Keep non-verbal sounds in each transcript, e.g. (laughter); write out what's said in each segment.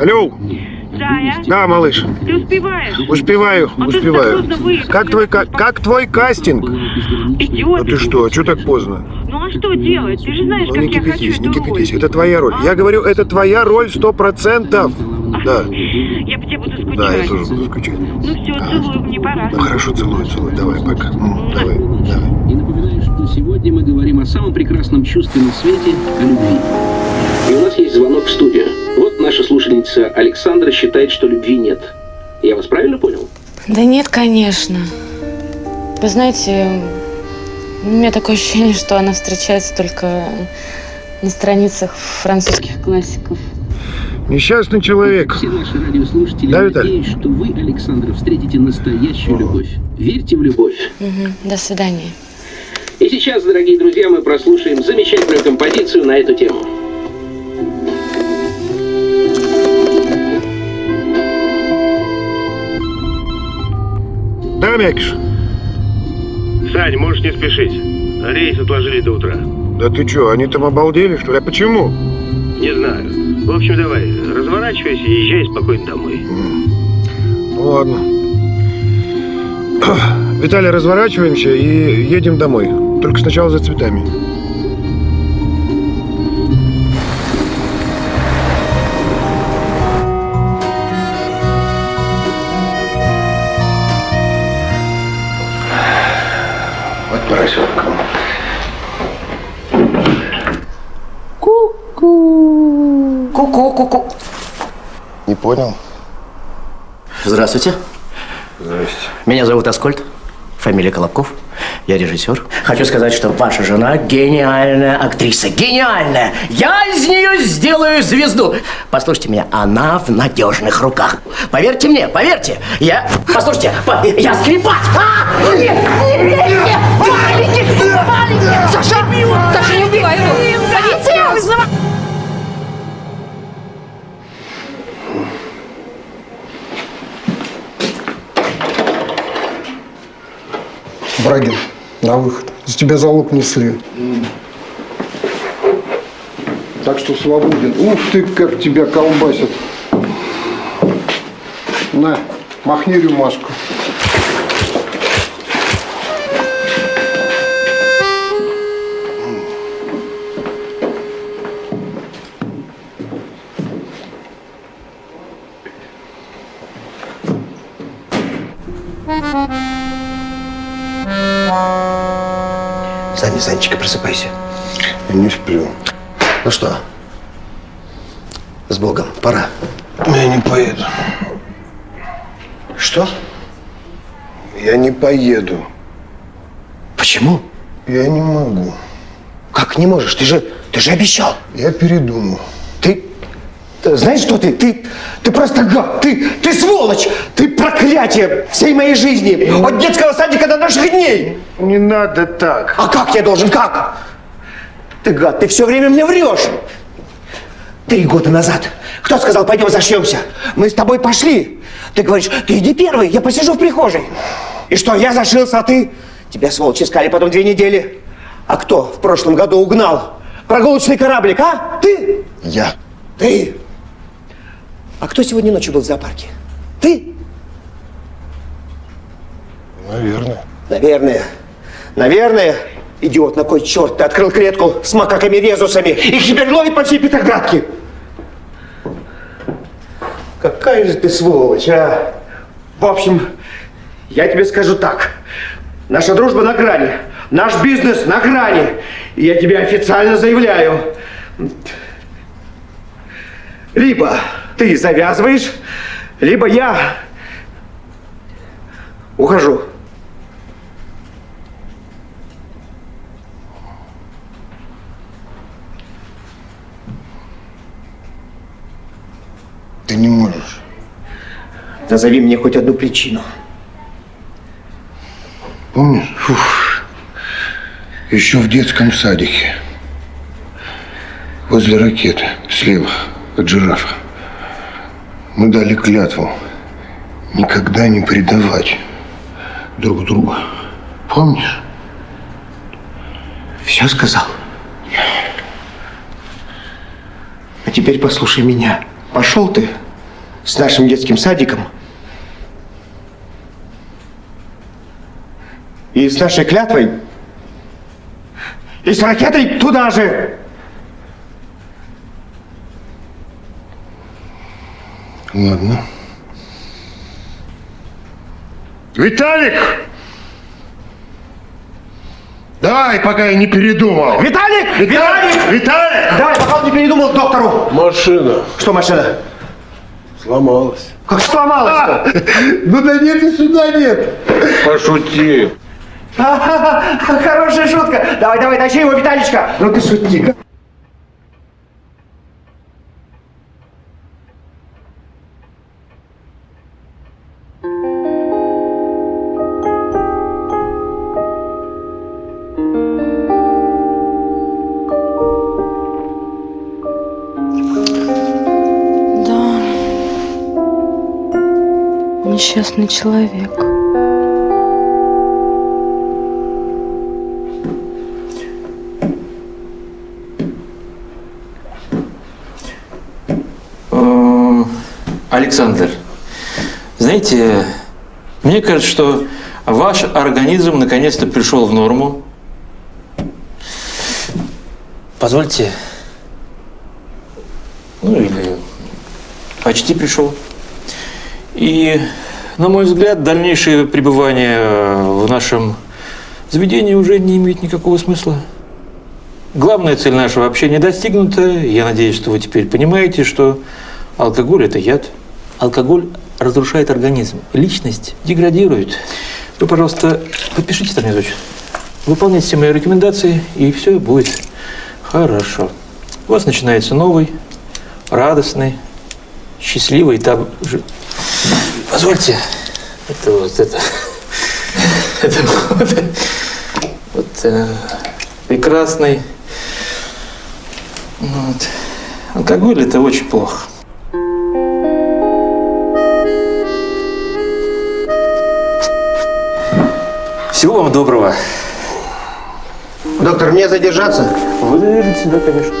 Алло. Зая, Да, малыш. ты успеваешь? Успеваю, А успеваю. так поздно выехать. Как твой, ка- как твой кастинг? Идиот. А ты что, а что так поздно? Ну а что делать? Ты же знаешь, Ну как не я хочу кипятись, эту не роль. кипятись. Это твоя роль. Я говорю, это твоя роль сто процентов. Да, Я по тебе буду скучать. да, я тоже буду скучать. Ну все, целую, мне пора. Ну хорошо, целую, целую. Давай, пока. М, Давай, давай. И напоминаю, что сегодня мы говорим о самом прекрасном чувстве на свете – о любви. И у нас есть звонок в студию. Наша слушательница Александра считает, что любви нет. Я вас правильно понял? Да нет, конечно. Вы знаете, у меня такое ощущение, что она встречается только на страницах французских классиков. Несчастный человек. Все наши радиослушатели, Да, Виталий? надеюсь, что вы, Александра, встретите настоящую любовь. Верьте в любовь. Мгм. До свидания. И сейчас, дорогие друзья, мы прослушаем замечательную композицию на эту тему. Да, Мякиш? Сань, можешь не спешить. Рейс отложили до утра. Да ты что, они там обалдели, что ли? А почему? Не знаю. В общем, давай, разворачивайся и езжай спокойно домой. Ну ладно. Виталий, разворачиваемся и едем домой. Только сначала за цветами. Понял? Здравствуйте. Здрасте. Меня зовут Аскольд. Фамилия Колобков. Я режиссер. Хочу сказать, что ваша жена гениальная актриса. Гениальная! Я из нее сделаю звезду. Послушайте меня, она в надежных руках. Поверьте мне, поверьте. Я... Послушайте, по- я скрипач. А! Нет, нет, нет, нет. Маленький, маленький. Саша, Саша, не убивай Брагин, на выход. За тебя залог несли. Так что свободен. Ух ты, как тебя колбасят. На, махни рюмашку. Саня, Санечка, просыпайся. Я не сплю. Ну что, с Богом, пора. Я не поеду. Что? Я не поеду. Почему? Я не могу. Как не можешь? Ты же, ты же обещал. Я передумал. Знаешь, что ты? Ты, ты просто гад. Ты, ты сволочь. Ты проклятие всей моей жизни. От детского садика до наших дней. Не надо так. А как я должен? Как? Ты гад, ты все время мне врешь. Три года назад. Кто сказал, пойдем зашьемся? Мы с тобой пошли. Ты говоришь, ты иди первый, я посижу в прихожей. И что, я зашился, а ты? Тебя, сволочь, искали потом две недели. А кто в прошлом году угнал прогулочный кораблик, а? Ты? Я. Ты? А кто сегодня ночью был в зоопарке? Ты? Наверное. Наверное. Наверное. Идиот, на кой черт ты открыл клетку с макаками-резусами? Их теперь ловит по всей Петроградке. Какая же ты сволочь, а? В общем, я тебе скажу так. Наша дружба на грани. Наш бизнес на грани. И я тебе официально заявляю. Либо ты завязываешь, либо я ухожу. Ты не можешь. Назови мне хоть одну причину. Помнишь? Фух. Еще в детском садике. Возле ракеты, слева от жирафа. Мы дали клятву никогда не предавать друг друга. Помнишь? Все сказал? А теперь послушай меня. Пошел ты с нашим детским садиком и с нашей клятвой и с ракетой туда же. Ладно. Виталик! Давай, пока я не передумал. Виталик! Виталик! Виталик! Давай, пока он не передумал к доктору. Машина Что машина? сломалась. Как сломалась-то? Ну да нет и сюда нет. Пошути. (laughs) Хорошая шутка. Давай, давай, тащи его, Виталичка. Ну ты шути. Несчастный человек. Э, Александр, знаете, мне кажется, что ваш организм наконец-то пришел в норму. Позвольте. Ну или почти пришел. И, на мой взгляд, дальнейшее пребывание в нашем заведении уже не имеет никакого смысла. Главная цель нашего общения достигнута. Я надеюсь, что вы теперь понимаете, что алкоголь – это яд. Алкоголь разрушает организм. Личность деградирует. Вы, пожалуйста, подпишите там внизу. Выполняйте все мои рекомендации, и все будет хорошо. У вас начинается новый, радостный, счастливый этап. жи- Позвольте. Это вот это. Это вот, вот э, прекрасный. Вот. Алкоголь это очень плохо. Всего вам доброго. Доктор, мне задержаться? Вы задержитесь, да, конечно.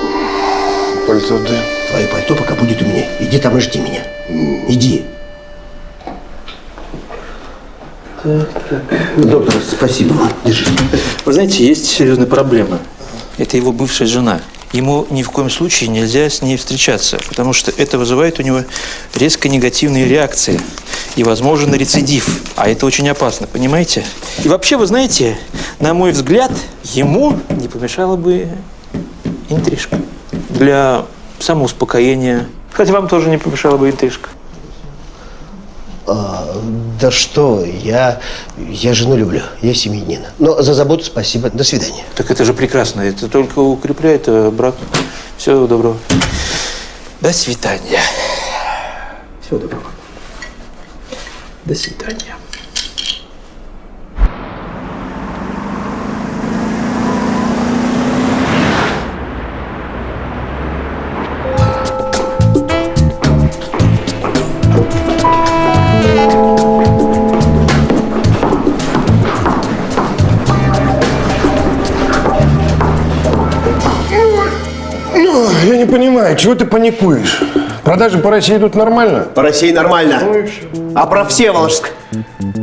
Пальто отдай. Твое пальто пока будет у меня. Иди там и жди меня. Иди. Доктор, спасибо. Держи. Вы знаете, есть серьезная проблема. Это его бывшая жена. Ему ни в коем случае нельзя с ней встречаться, потому что это вызывает у него резко негативные реакции и возможен рецидив. А это очень опасно, понимаете? И вообще, вы знаете, на мой взгляд, ему не помешала бы интрижка для самоуспокоения. Хотя вам тоже не помешала бы интрижка. Да что, я, я жену люблю, я семьянин. Но за заботу спасибо. До свидания. Так это же прекрасно. Это только укрепляет э, брак. Всего доброго. До свидания. Всего доброго. До свидания. Чего ты паникуешь? Продажи по России идут нормально? По России нормально. А про Всеволожск?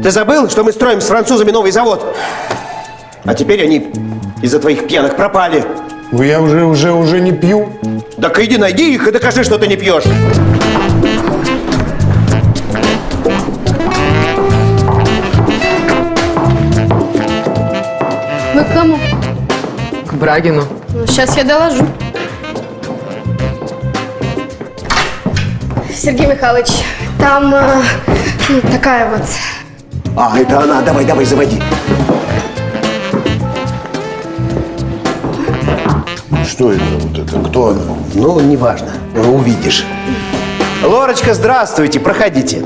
Ты забыл, что мы строим с французами новый завод? А теперь они из-за твоих пьяных пропали. Ну, Я уже, уже, уже не пью. Так иди найди их и докажи, что ты не пьешь. Вы к кому? К Брагину. Ну, сейчас я доложу. Сергей Михайлович, там э, ну, такая вот. А, это она. Давай, давай, заводи. Что это вот это? Кто она? Ну, неважно. Увидишь. Лорочка, здравствуйте. Проходите.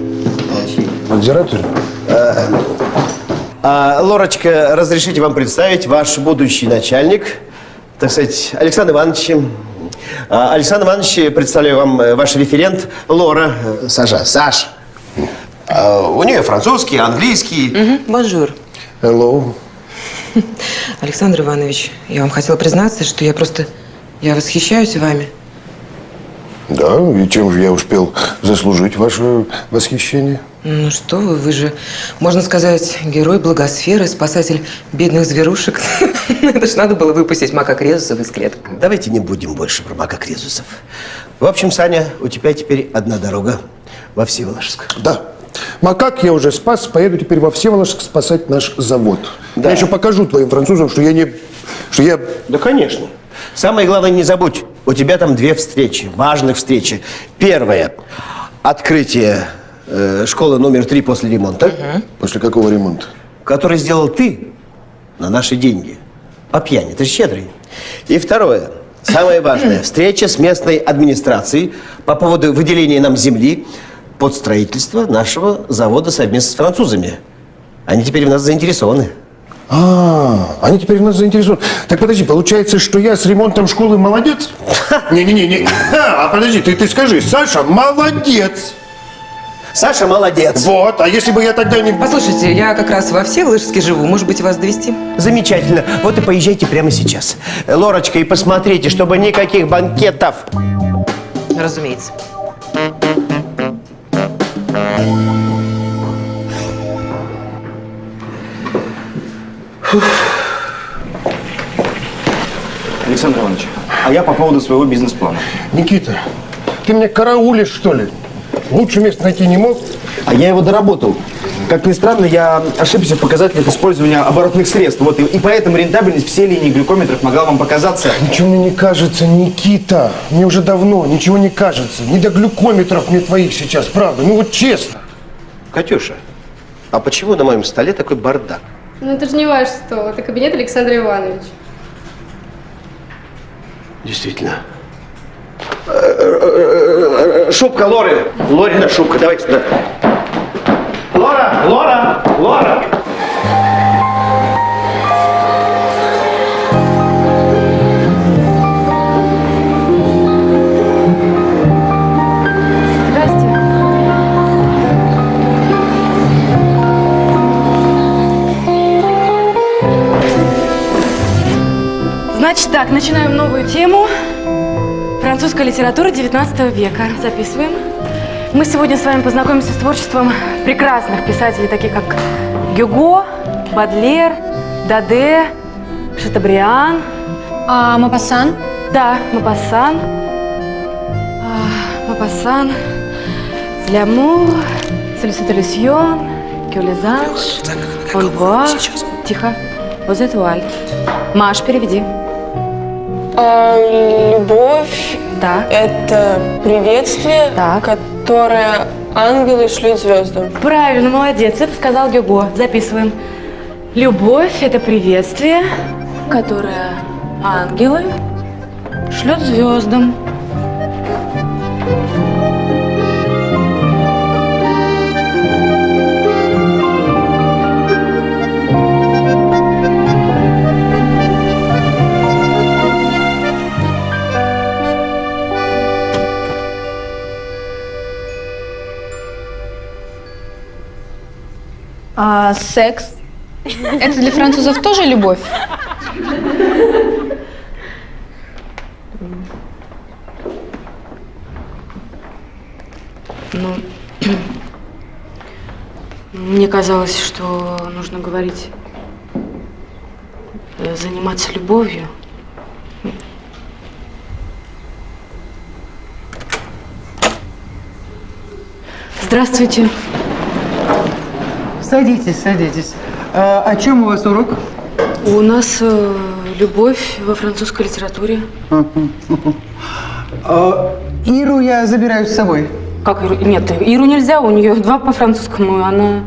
Надзиратель? А, Лорочка, разрешите вам представить ваш будущий начальник, так сказать, Александр Иванович. А, Александр Иванович, представляю вам э, ваш референт Лора. э, Саша, Саш. А, У нее французский, английский. Bonjour. Hello. (laughs) Александр Иванович, я вам хотела признаться, что я просто... Я восхищаюсь вами. Да, и чем же я успел заслужить ваше восхищение? Ну что вы, вы же, можно сказать, герой благосферы, спасатель бедных зверушек. (laughs) Это ж надо было выпустить мака Крезусов из клеток. Давайте не будем больше про Мака Крезусов. В общем, Саня, у тебя теперь одна дорога во Всеволожск. Да. Макак я уже спас, поеду теперь во Всеволожск спасать наш завод. Да. Я еще покажу твоим французам, что я не... Что я... Да, конечно. Самое главное, не забудь, у тебя там две встречи, важных встречи. Первая – открытие э, школы номер три после ремонта, После какого ремонта? который сделал ты на наши деньги. По пьяни, ты щедрый. И второе, самое важное – встреча с местной администрацией по поводу выделения нам земли под строительство нашего завода совместно с французами. Они теперь в нас заинтересованы. А, они теперь в нас заинтересованы. Так подожди, получается, что я с ремонтом школы молодец? (laughs) Не-не-не, а подожди, ты, ты скажи, Саша молодец. Саша молодец. Вот, а если бы я тогда не... Послушайте, я как раз во Всеволожске живу. Может быть, вас довести? Замечательно. Вот и поезжайте прямо сейчас. Лорочка, и посмотрите, чтобы никаких банкетов. Разумеется. Александр Иванович, а я по поводу своего бизнес-плана. Никита, ты меня караулишь, что ли? Лучше места найти не мог? А я его доработал. Как ни странно, я ошибся в показателях использования оборотных средств. Вот, и, и поэтому рентабельность всей линии глюкометров могла вам показаться... Ничего мне не кажется, Никита. Мне уже давно ничего не кажется. Не до глюкометров мне твоих сейчас, правда. Ну вот честно. Катюша, а почему на моем столе такой бардак? Ну это же не ваш стол, это кабинет Александра Ивановича. Действительно. Шубка Лоры. Лорина шубка, давайте сюда. Лора, Лора, Лора. Значит так, начинаем новую тему. Французская литература 19 века. Записываем. Мы сегодня с вами познакомимся с творчеством прекрасных писателей, таких как Гюго, Бадлер, Даде, Шатабриан. А Мапасан? Да, Мапассан. А, Мапассан. Лямур, Солиситалюсьон, Кюлезанж, Онвуа. Тихо. Возетуаль. Маш, переведи. Любовь Да. это приветствие, которое ангелы шлют звездам. Правильно, молодец. Это сказал Гюго. Записываем. Любовь – это приветствие, которое ангелы шлют звездам. Секс? Это для французов тоже любовь? Ну, мне казалось, что нужно говорить, э, заниматься любовью. Здравствуйте. Садитесь, садитесь. А, о чем у вас урок? У нас э, любовь во французской литературе. А, Иру я забираю с собой. Как Иру? Нет, Иру нельзя, у нее два по французскому, она...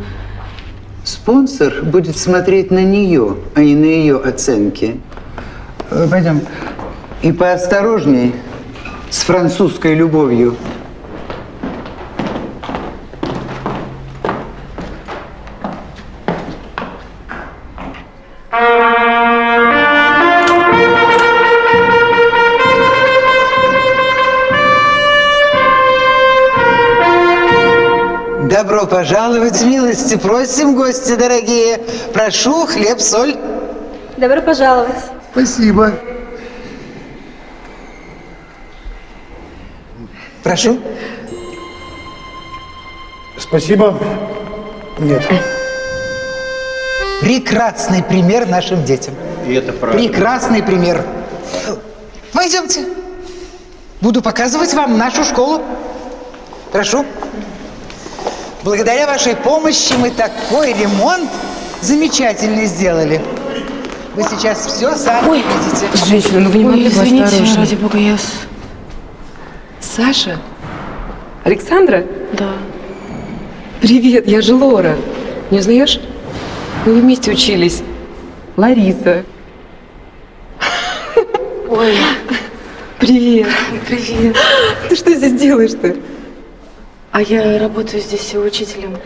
Спонсор будет смотреть на нее, а не на ее оценки. Э, Пойдем. И поосторожней с французской любовью. Пожаловать, милости просим, гости дорогие. Прошу, хлеб, соль. Добро пожаловать. Спасибо. Прошу. Спасибо. Нет. Прекрасный пример нашим детям. И это правда. Прекрасный пример. Пойдемте. Буду показывать вам нашу школу. Прошу. Благодаря вашей помощи мы такой ремонт замечательный сделали. Вы сейчас все сами видите. Женщина, ну вы не Ой, могли бы извините, осторожнее? ради бога, я... Саша? Александра? Да. Привет, я же Лора. Не узнаешь? Мы вместе учились. Лариса. Ой, Привет. привет. Ты что здесь делаешь-то? А я работаю здесь учителем.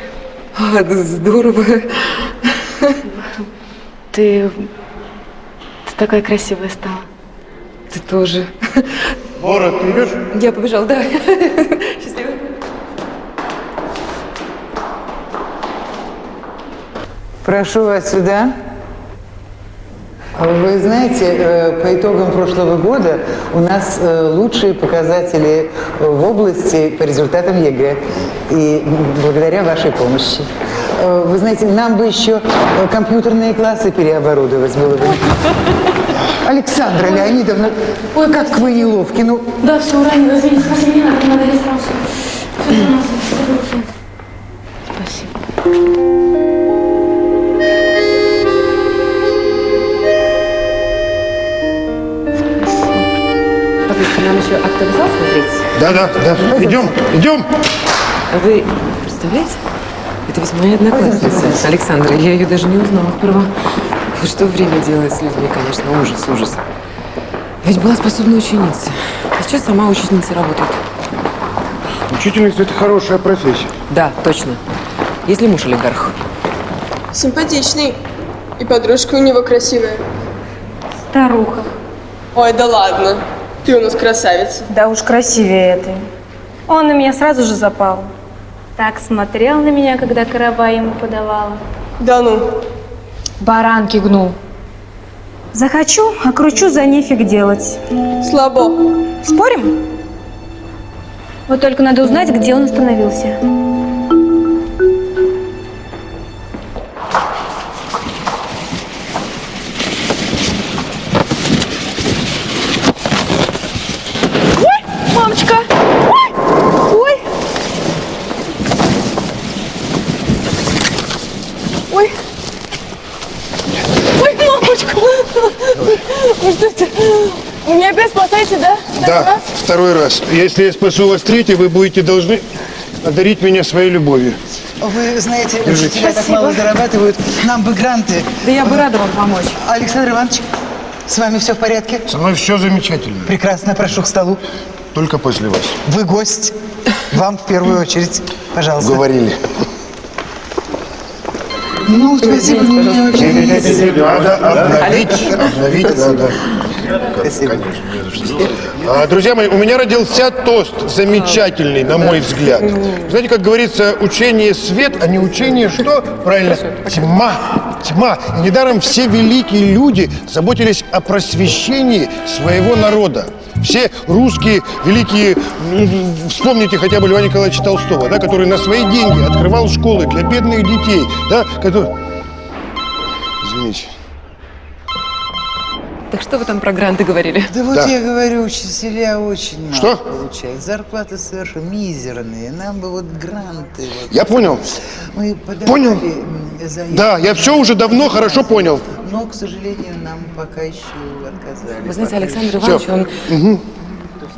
А, да здорово. Ты... Ты такая красивая стала. Ты тоже. Лора, ты идешь? Я побежала, да. Счастливо. Прошу вас сюда. Вы знаете, э, по итогам прошлого года у нас э, лучшие показатели в области по результатам ЕГЭ. И благодаря вашей помощи. Э, Вы знаете, нам бы еще э, компьютерные классы переоборудовать было бы. Александра Леонидовна, ой, как вы неловки. Ну, Да, все, уронила, извините, спасибо, не надо, не надо, я сразу. Всё, Спасибо. Нам еще актовый зал смотреть? Да, да, да. Идем, идем. А вы представляете? Это ведь моя одноклассница, Александра. Я ее даже не узнала сперва. И Что время делает с людьми, конечно, ужас, ужас. Ведь была способная ученица. А сейчас сама учительницей работает. Учительница – это хорошая профессия. Да, точно. Если муж олигарх. Симпатичный. И подружка у него красивая. Старуха. Ой, да ладно. Ты у нас красавица. Да уж красивее этой. Он на меня сразу же запал. Так смотрел на меня, когда караба ему подавала. Да ну. Баранки гнул. Захочу, а кручу за нефиг делать. Слабо. Спорим? Вот только надо узнать, где он остановился. Второй раз. Если я спасу вас третий, вы будете должны одарить меня своей любовью. вы знаете, Держите. учителя так мало зарабатывают. Нам бы гранты. Да я бы рада вам помочь. Александр Иванович, с вами все в порядке? Со мной все замечательно. Прекрасно, прошу к столу. Только после вас. Вы гость. Вам в первую очередь. Пожалуйста. Говорили. Ну, спасибо, мне очень Надо обновить, обновить надо. Конечно, за что. А, Друзья мои, у меня родился тост замечательный, на мой взгляд. Знаете, как говорится, учение свет, а не учение что? Правильно, тьма. Тьма. И недаром все великие люди заботились о просвещении своего народа. Все русские великие, м, вспомните хотя бы Льва Николаевича Толстого, да, который на свои деньги открывал школы для бедных детей, да, который... Извините. Так что вы там про гранты говорили? Да вот Да. я говорю, учителя очень мало Что? получают. Зарплаты совершенно мизерные. Нам бы вот гранты. Вот. Я понял. Мы подавали Понял. м, заявки. Да, я все уже давно хорошо понял. Но, к сожалению, нам пока еще отказали. Вы знаете, Александр. Иванович, он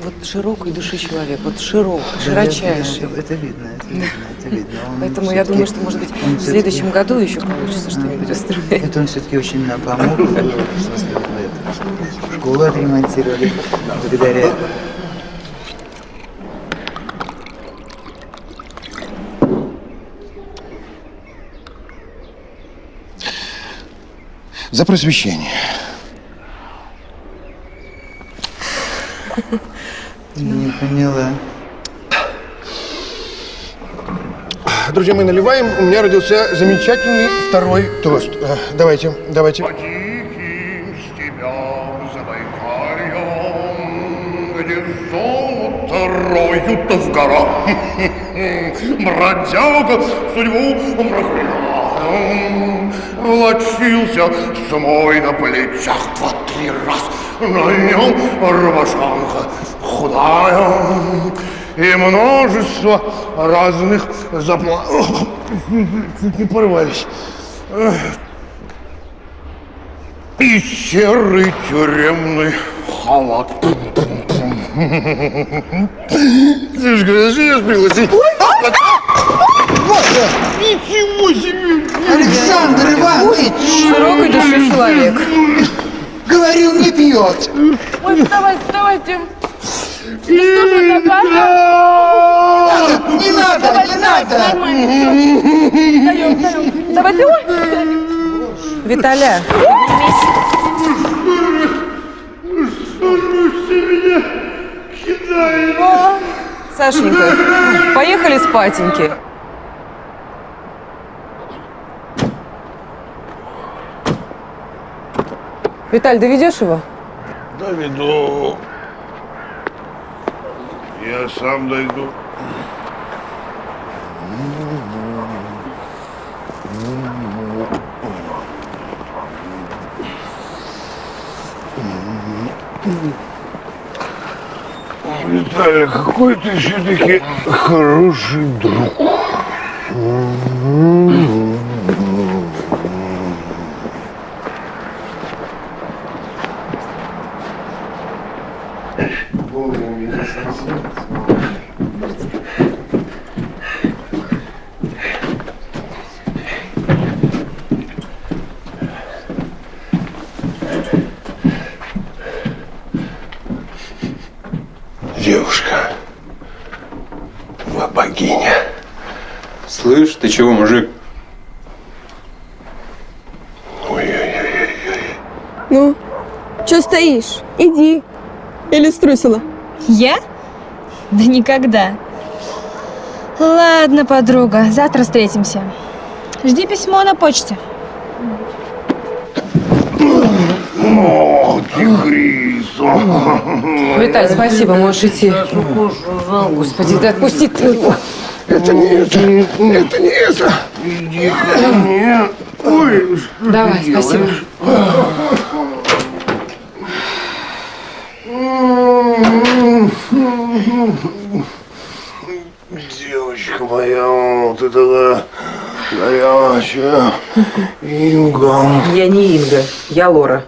вот широкой души человек, вот широкий, Да, широчайший. Это, это видно, это видно, это видно. Он Поэтому я думаю, что, может быть, в следующем году еще получится что-нибудь устроить. Это он все-таки очень нам помог. (laughs) Школу отремонтировали благодаря За просвещение. Не поняла. Друзья мои, наливаем. У меня родился замечательный второй тост. Э, Давайте, давайте. Будто в горах. (laughs) Бродяга судьбу проклинал. Волочился самой на плечах два-три раз. На нем рубашонка худая. И множество разных заплатов. Чуть не порвались. И серый тюремный халат. Слушай, подожди, я пригласить. Ничего себе! Александр Иванович! Широкой души человек. Говорил, не пьет. Ой, вставайте, вставайте. Не Не надо, не надо. Давайте, ой. Виталя, Сашенька, поехали спатеньки. Виталь, доведешь его? Доведу. Я сам дойду. Виталий, какой ты все-таки хороший друг. Девушка, вы богиня. Слышь, ты чего, мужик? Ну, что стоишь? Иди. Или струсила? Я? Да никогда. Ладно, подруга, завтра встретимся. Жди письмо на почте. О, тигрица. Виталь, спасибо, можешь идти. Господи, да отпусти ты. Это не это, это не это. Иди ко мне. Ой, что Давай, ты спасибо. Девочка моя, ты такая горячая. Инга. Я не Инга, я Лора.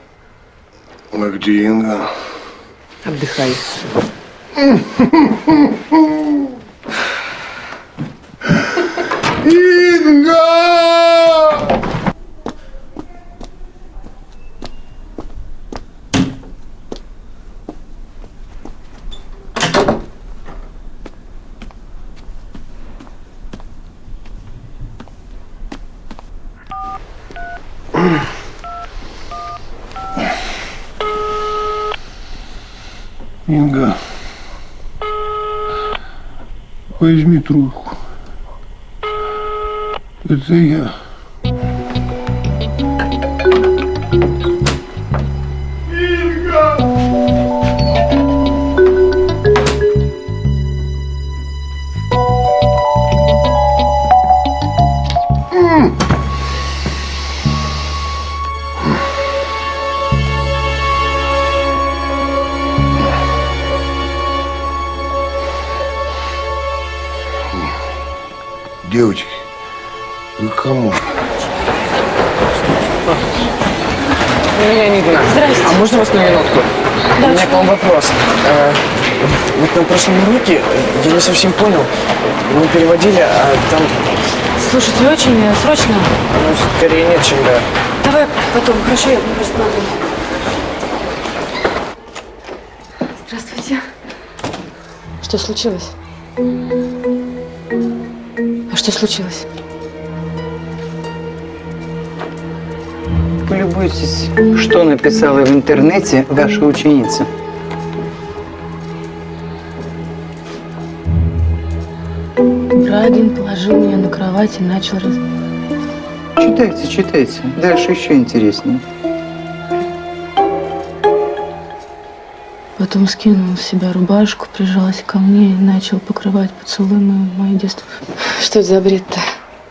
А где Инга? Отдыхай. (laughs) Инга! Инга, возьми трубку. Это я. Девочки, кому? Меня не Игнат. Здрасте. А можно вас на минутку? Да, У меня к вам вопрос. Э, Вот на прошлом уроке я не совсем понял. Мы переводили, а там Слушайте, очень э, срочно. ну, скорее нет, чем да. Давай потом, хорошо, я просто надо. Здравствуйте. Что случилось? А что случилось? Полюбуйтесь, что написала в интернете ваша ученица. Брагин положил меня на кровать и начал раз... Читайте, читайте. Дальше еще интереснее. Потом скинул с себя рубашку, прижался ко мне и начал покрывать поцелуями мое детство. Что это за бред-то?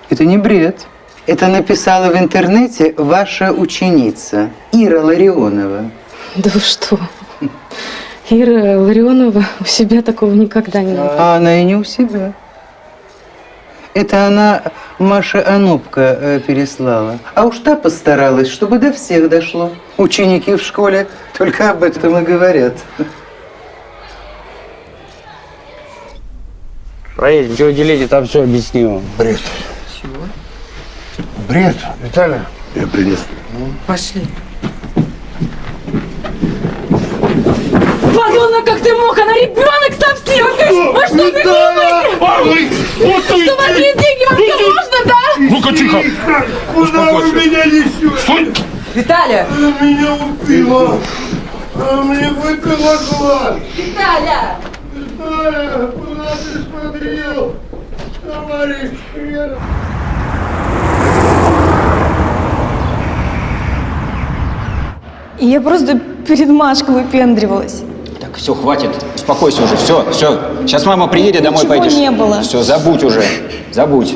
Это не бред. Это написала в интернете ваша ученица Ира Ларионова. Да вы что? Ира Ларионова у себя такого никогда не было. А она и не у себя. Это она Маша Анупка э, переслала. А уж та постаралась, чтобы до всех дошло. Ученики в школе только об этом и говорят. Проедем, что делите, там все объясню. Бред. Бред. Виталий. Я принес. Пошли. Подонок, как ты мог? Она ребенок совсем! Вы что, вы глупые? Что у вас есть деньги? Вам все можно, да? Ну-ка, тихо. Куда вы меня несете? Стой! Виталя! Она меня убила. Она мне выпила глаз. Виталя! Виталя, куда ты смотрел? Товарищ Хрен. Я просто перед Машкой выпендривалась. Так, все, хватит. Успокойся уже. Все, все. Сейчас мама приедет, домой Ничего пойдешь. не было. Все, забудь уже. Забудь.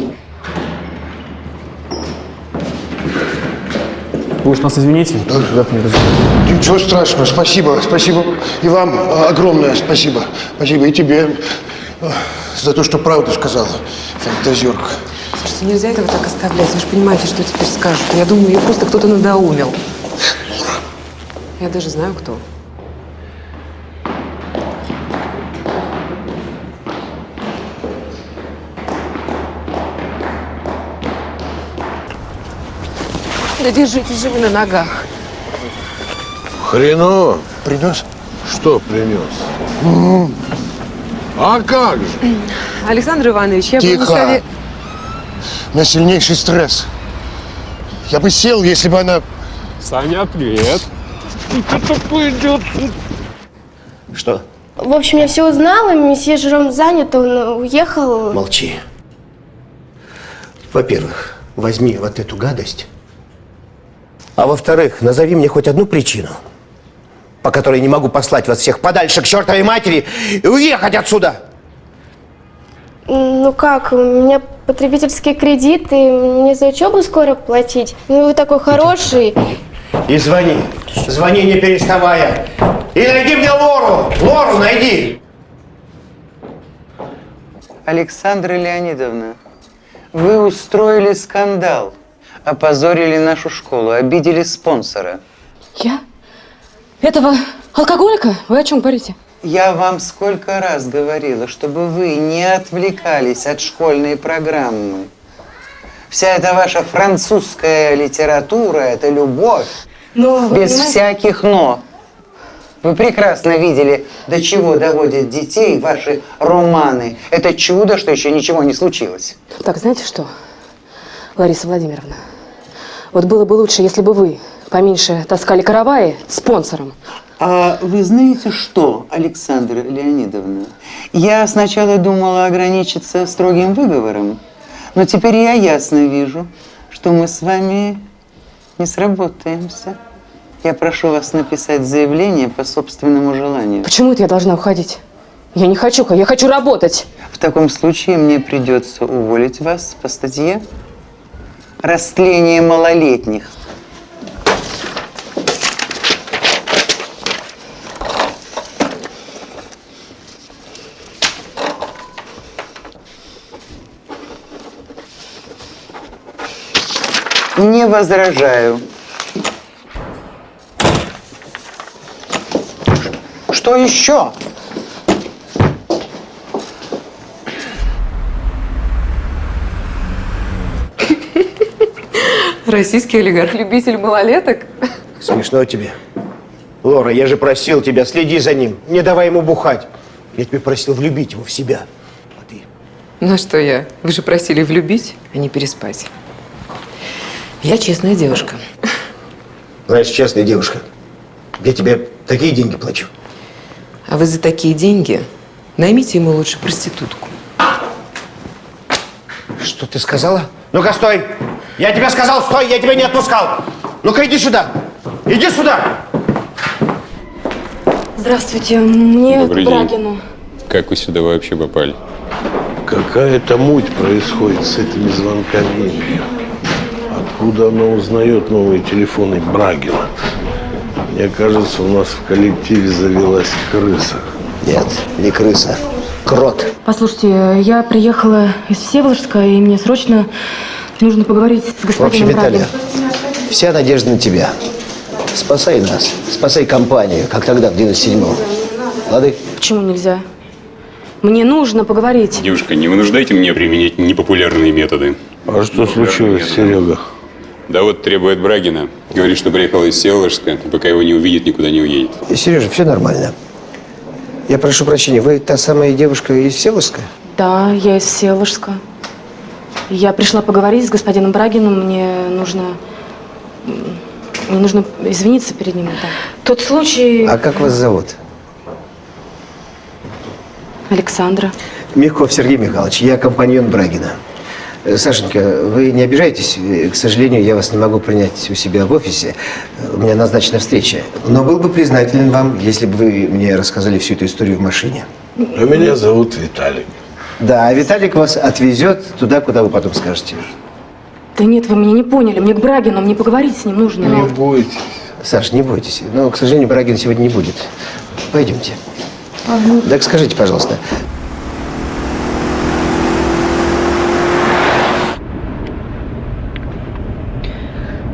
Вы уж нас извините, как мне Ничего страшного, спасибо, спасибо. И вам огромное спасибо. Спасибо и тебе э, за то, что правду сказала, фантазерка. Слушайте, нельзя этого так оставлять. Вы же понимаете, что теперь скажут. Я думаю, ее просто кто-то надоумил. Я даже знаю, кто. Да держитесь же вы на ногах. Хреново. Принес? Что принес? А как же? Александр Иванович, я бы не Тихо. сове- У меня сильнейший стресс. Я бы сел, если бы она... Саня, привет. Что такое идет? Что? В общем, я все узнала, месье Жером занят, он уехал. Молчи. Во-первых, возьми вот эту гадость. А во-вторых, назови мне хоть одну причину, по которой не могу послать вас всех подальше к чертовой матери и уехать отсюда. Ну как, у меня потребительский кредит, и мне за учебу скоро платить. Ну вы такой хороший. И звони. Звони, не переставая. И найди мне Лору. Лору найди. Александра Леонидовна, вы устроили скандал, опозорили нашу школу, обидели спонсора. Я? Этого алкоголика? Вы о чем говорите? Я вам сколько раз говорила, чтобы вы не отвлекались от школьной программы. Вся эта ваша французская литература – это любовь. Но, вы без понимаете- всяких «но». Вы прекрасно видели, до чего доводят детей ваши романы. Это чудо, что еще ничего не случилось. Так, знаете что, Лариса Владимировна, вот было бы лучше, если бы вы поменьше таскали караваи спонсором. А вы знаете что, Александра Леонидовна? Я сначала думала ограничиться строгим выговором, но теперь я ясно вижу, что мы с вами не сработаемся. Я прошу вас написать заявление по собственному желанию. Почему это я должна уходить? Я не хочу, я хочу работать. В таком случае мне придется уволить вас по статье «Растление малолетних». Возражаю. Что еще? Российский олигарх, любитель малолеток. Смешно тебе. Лора, я же просил тебя, следи за ним, не давай ему бухать. Я тебе просил влюбить его в себя. Ну а что я? Вы же просили влюбить, а не переспать. Я честная девушка. Знаешь, честная девушка, я тебе такие деньги плачу. А вы за такие деньги наймите ему лучше проститутку. Что ты сказала? Ну-ка, стой! Я тебе сказал, стой, я тебя не отпускал! Ну-ка, иди сюда! Иди сюда! Здравствуйте, мне Добрый к день. Брагину. Как вы сюда вообще попали? Какая-то муть происходит с этими звонками. Откуда она узнает новые телефоны Брагина? Мне кажется, у нас в коллективе завелась крыса. Нет, не крыса. Крот. Послушайте, я приехала из Всеволожска, и мне срочно нужно поговорить с В общем, господином Виталия, Брагиным. вся надежда на тебя. Спасай нас, спасай компанию, как тогда, в 97-м. Лады? Почему нельзя? Мне нужно поговорить. Девушка, не вынуждайте меня применять непопулярные методы. А что случилось, Серега? Да вот требует Брагина. Говорит, что приехал из Всеволожска, и пока его не увидит, никуда не уедет. Сережа, все нормально. Я прошу прощения, вы та самая девушка из Всеволожска? Да, я из Всеволожска. Я пришла поговорить с господином Брагиным. Мне нужно... Мне нужно извиниться перед ним. Да. Тот случай... А как вас зовут? Александра. Мягков Сергей Михайлович, я компаньон Брагина. Э, Сашенька, вы не обижайтесь, э, к сожалению, я вас не могу принять у себя в офисе. У меня назначена встреча. Но был бы признателен вам, если бы вы мне рассказали всю эту историю в машине. А меня зовут Виталик. Да, а Виталик вас отвезет туда, куда вы потом скажете. Да нет, вы меня не поняли. Мне к Брагину, мне поговорить с ним нужно. Не бойтесь. Саш, не бойтесь. Но, к сожалению, Брагин сегодня не будет. Пойдемте. Так скажите, пожалуйста,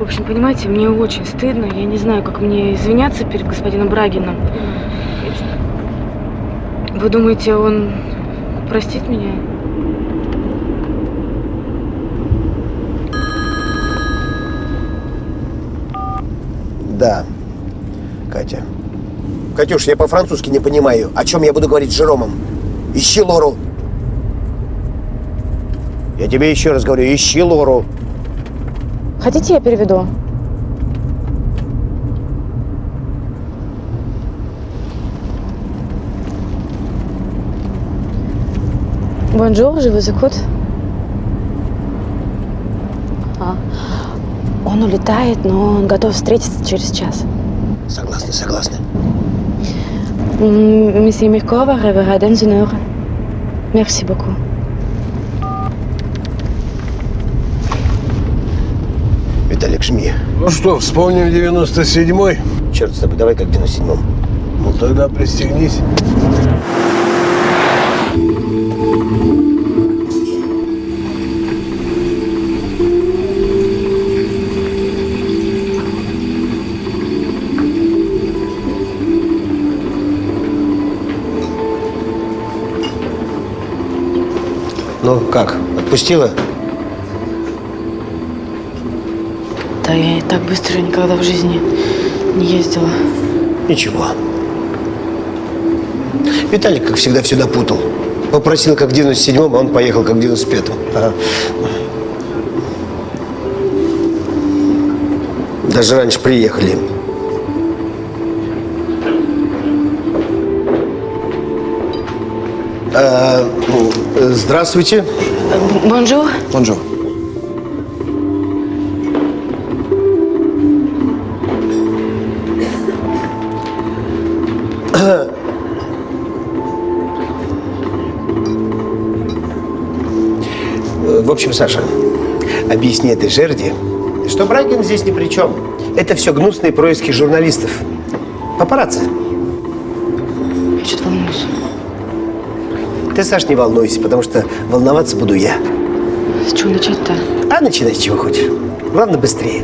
общем, понимаете, мне очень стыдно. Я не знаю, как мне извиняться перед господином Брагином. Вы думаете, он простит меня? да, Катя. Катюш, я по-французски не понимаю, о чем я буду говорить с Жеромом. Ищи Лору. Я тебе еще раз говорю, ищи Лору. Хотите, я переведу? Bonjour, je vous écoute. А, Он улетает, но он готов встретиться через час. Согласна, согласна. М, Месье dans une heure. Merci beaucoup. Виталик, жми. Ну что, вспомним 97-й? Черт с тобой, давай как в 97-м. Ну тогда пристегнись. Ну, как, отпустила? Так быстро никогда в жизни не ездила. Ничего. Виталик, как всегда, все напутал. Попросил, как в 97-м, а он поехал, как в 95-м. Ага. Даже раньше приехали. А, здравствуйте. Bonjour. Bonjour. Общем, Саша, объясни этой жерди, что Брагин здесь ни при чем. Это все гнусные происки журналистов. Папарацци. Я что-то волнуюсь. Ты, Саш, не волнуйся, потому что волноваться буду я. С чего начать-то? А начинай с чего хочешь. Главное, быстрее.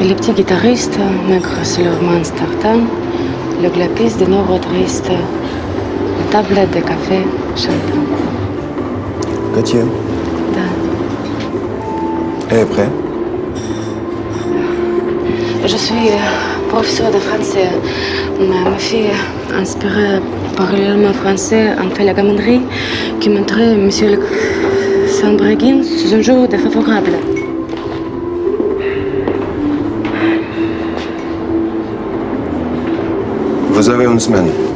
Les petits guitaristes, maigres sur leur mince tartane, le glapis de nos triste, la tablette de café, Да. Elle est prêt Je suis euh, professeur de français. Ma, ma fille, inspirée par l'élément français, en fait la gamanerie qui montrait Monsieur le Saint-Breguin sous un jour défavorable. Vous avez une semaine.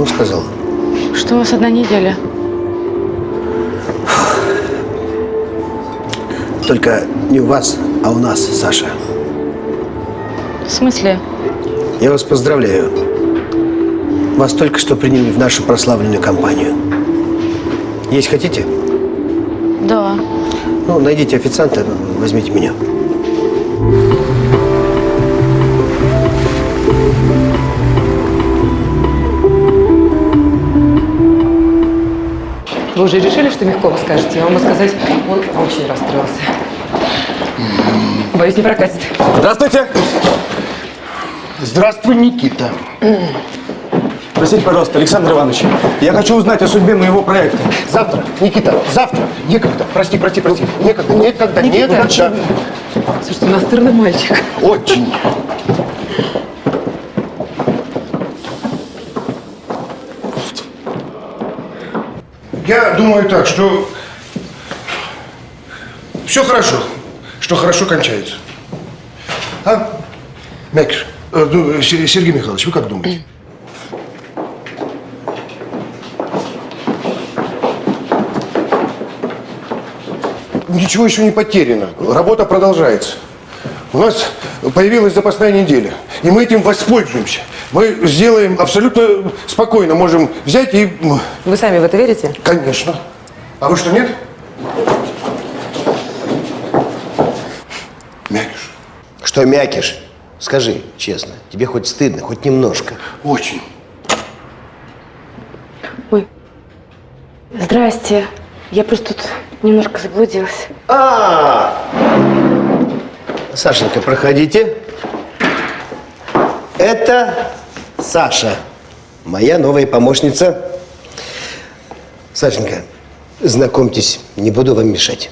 Что он сказал? Что у вас одна неделя? Только не у вас, а у нас, Саша. В смысле? Я вас поздравляю. Вас только что приняли в нашу прославленную компанию. Есть хотите? Да. Ну, найдите официанта, возьмите меня. Вы уже решили, что Мягкова скажете? Я вам могу сказать, он очень расстроился. Боюсь, не прокатит. Здравствуйте! Здравствуй, Никита. Простите, пожалуйста, Александр Иванович, я хочу узнать о судьбе моего проекта. Завтра, Никита, завтра. Некогда. Прости, прости, прости. Некогда, некогда, Никита, некогда. Слушайте, настырный мальчик. Очень. Я думаю так, что все хорошо, что хорошо кончается. А? Мякиш, э, Се- Сергей Михайлович, вы как думаете? Ничего еще не потеряно. Работа продолжается. У нас появилась запасная неделя, и мы этим воспользуемся. Мы сделаем абсолютно спокойно, можем взять и... Вы сами в это верите? Конечно. А вы что, нет? Мякиш. Что мякиш? Скажи честно, тебе хоть стыдно, хоть немножко? Очень. Здрасте. Я просто тут немножко заблудилась. А! Сашенька, проходите. Это Саша, моя новая помощница. Сашенька, знакомьтесь, не буду вам мешать.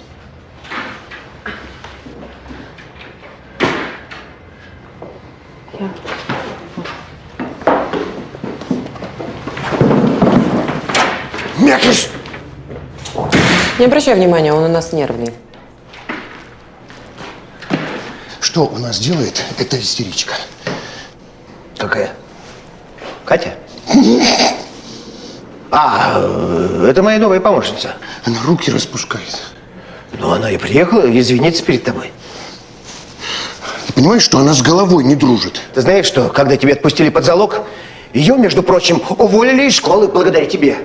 Мякиш! Не обращай внимания, он у нас нервный. Что у нас делает эта истеричка? Какая? Катя? А, это моя новая помощница. Она руки распускает. Ну, она и приехала извиниться перед тобой. Ты понимаешь, что она с головой не дружит? Ты знаешь, что когда тебя отпустили под залог, ее, между прочим, уволили из школы благодаря тебе.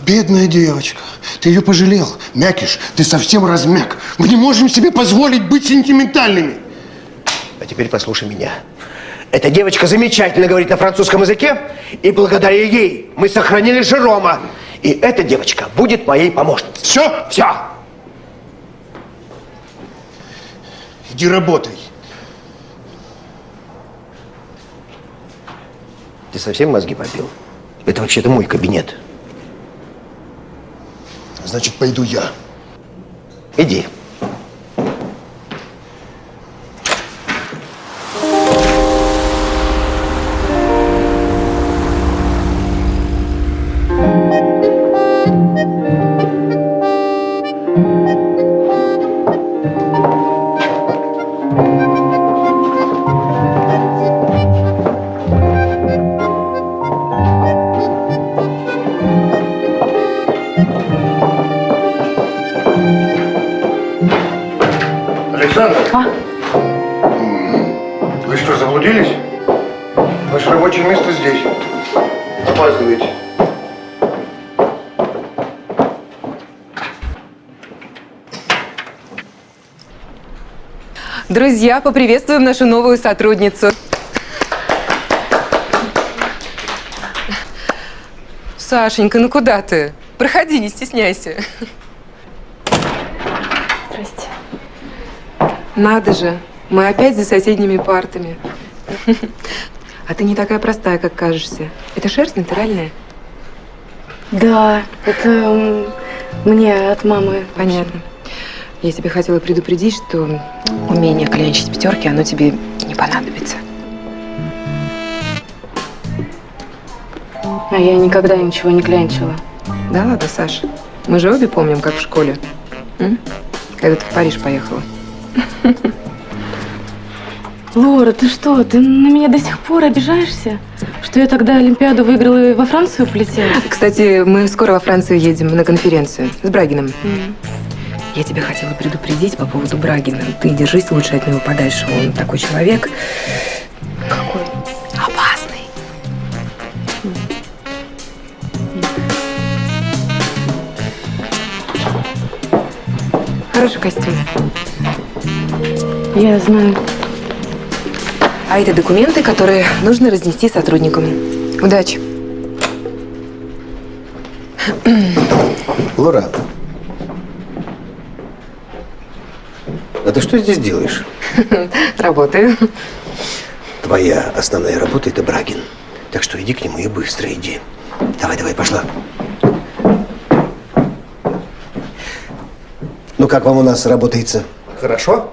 Бедная девочка. Ты ее пожалел. Мякиш, ты совсем размяк. Мы не можем себе позволить быть сентиментальными. А теперь послушай меня. Эта девочка замечательно говорит на французском языке, и благодаря ей мы сохранили Жерома. И эта девочка будет моей помощницей. Все? Все. Иди работай. Ты совсем мозги попил? Это вообще-то мой кабинет. Значит, пойду я. Иди. Рабочее место здесь. Опаздываете. Друзья, поприветствуем нашу новую сотрудницу. Сашенька, ну куда ты? Проходи, не стесняйся. Здрасте. Надо же, мы опять за соседними партами. А ты не такая простая, как кажешься. Это шерсть натуральная? Да, это мне от мамы. Понятно. Я тебе хотела предупредить, что умение клянчить пятерки, оно тебе не понадобится. А я никогда ничего не клянчила. Да ладно, Саша. Мы же обе помним, как в школе. М? Когда ты в Париж поехала. (laughs) Лора, ты что? Ты на меня до сих пор обижаешься? Что я тогда Олимпиаду выиграла и во Францию полетела? Кстати, мы скоро во Францию едем на конференцию с Брагином. Я тебя хотела предупредить по поводу Брагина. Ты держись лучше от него подальше. Он такой человек. Какой? Опасный. Хороший костюм. Я знаю. А это документы, которые нужно разнести сотрудникам. Удачи. Лора, а ты что здесь делаешь? Работаю. Твоя основная работа – это Брагин. Так что иди к нему и быстро иди. Давай, давай, пошла. Ну, как вам у нас работается? Хорошо?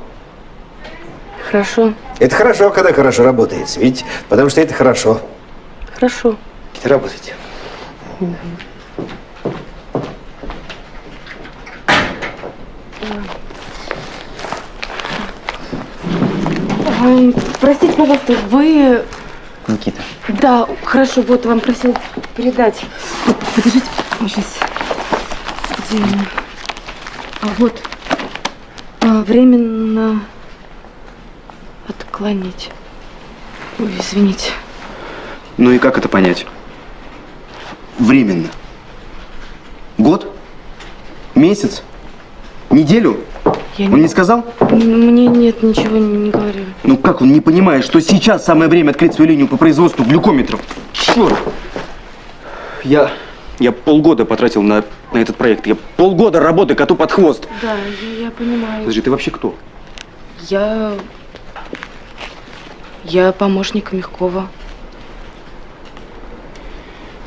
Хорошо. Это хорошо, когда хорошо работается. Видите? Потому что это хорошо. Хорошо. Работайте. Простите, пожалуйста, вы... Никита. Да, хорошо, вот вам просил передать. Подождите, сейчас. Где? А вот. А, временно отклонить. Ой, извините. Ну и как это понять? Временно. Год? Месяц? Неделю? Я Он не сказал? М, Мне нет, ничего не, не говорили. Ну как он не понимает, что сейчас самое время открыть свою линию по производству глюкометров? Что? Я, я полгода потратил на, на этот проект. Я полгода работы коту под хвост. Да, я, я понимаю. Подожди, ты вообще кто? Я... Я помощник Мягкова.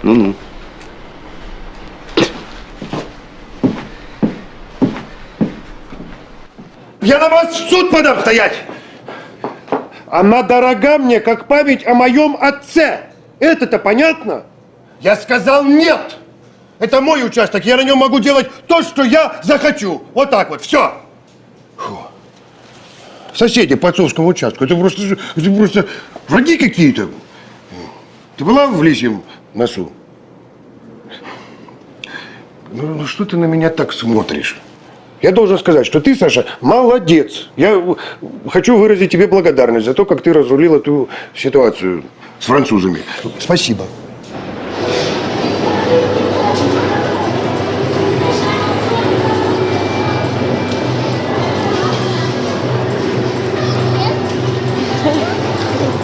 Ну-ну. Я на вас в суд подам стоять! Она дорога мне, как память о моем отце. Это-то понятно? Я сказал нет! Это мой участок, я на нем могу делать то, что я захочу. Вот так вот, все. Соседи по отцовскому участку, это просто, это просто враги какие-то. Ты была в лисьем носу? Ну, ну что ты на меня так смотришь? Я должен сказать, что ты, Саша, молодец. Я хочу выразить тебе благодарность за то, как ты разрулил эту ситуацию с французами. Спасибо.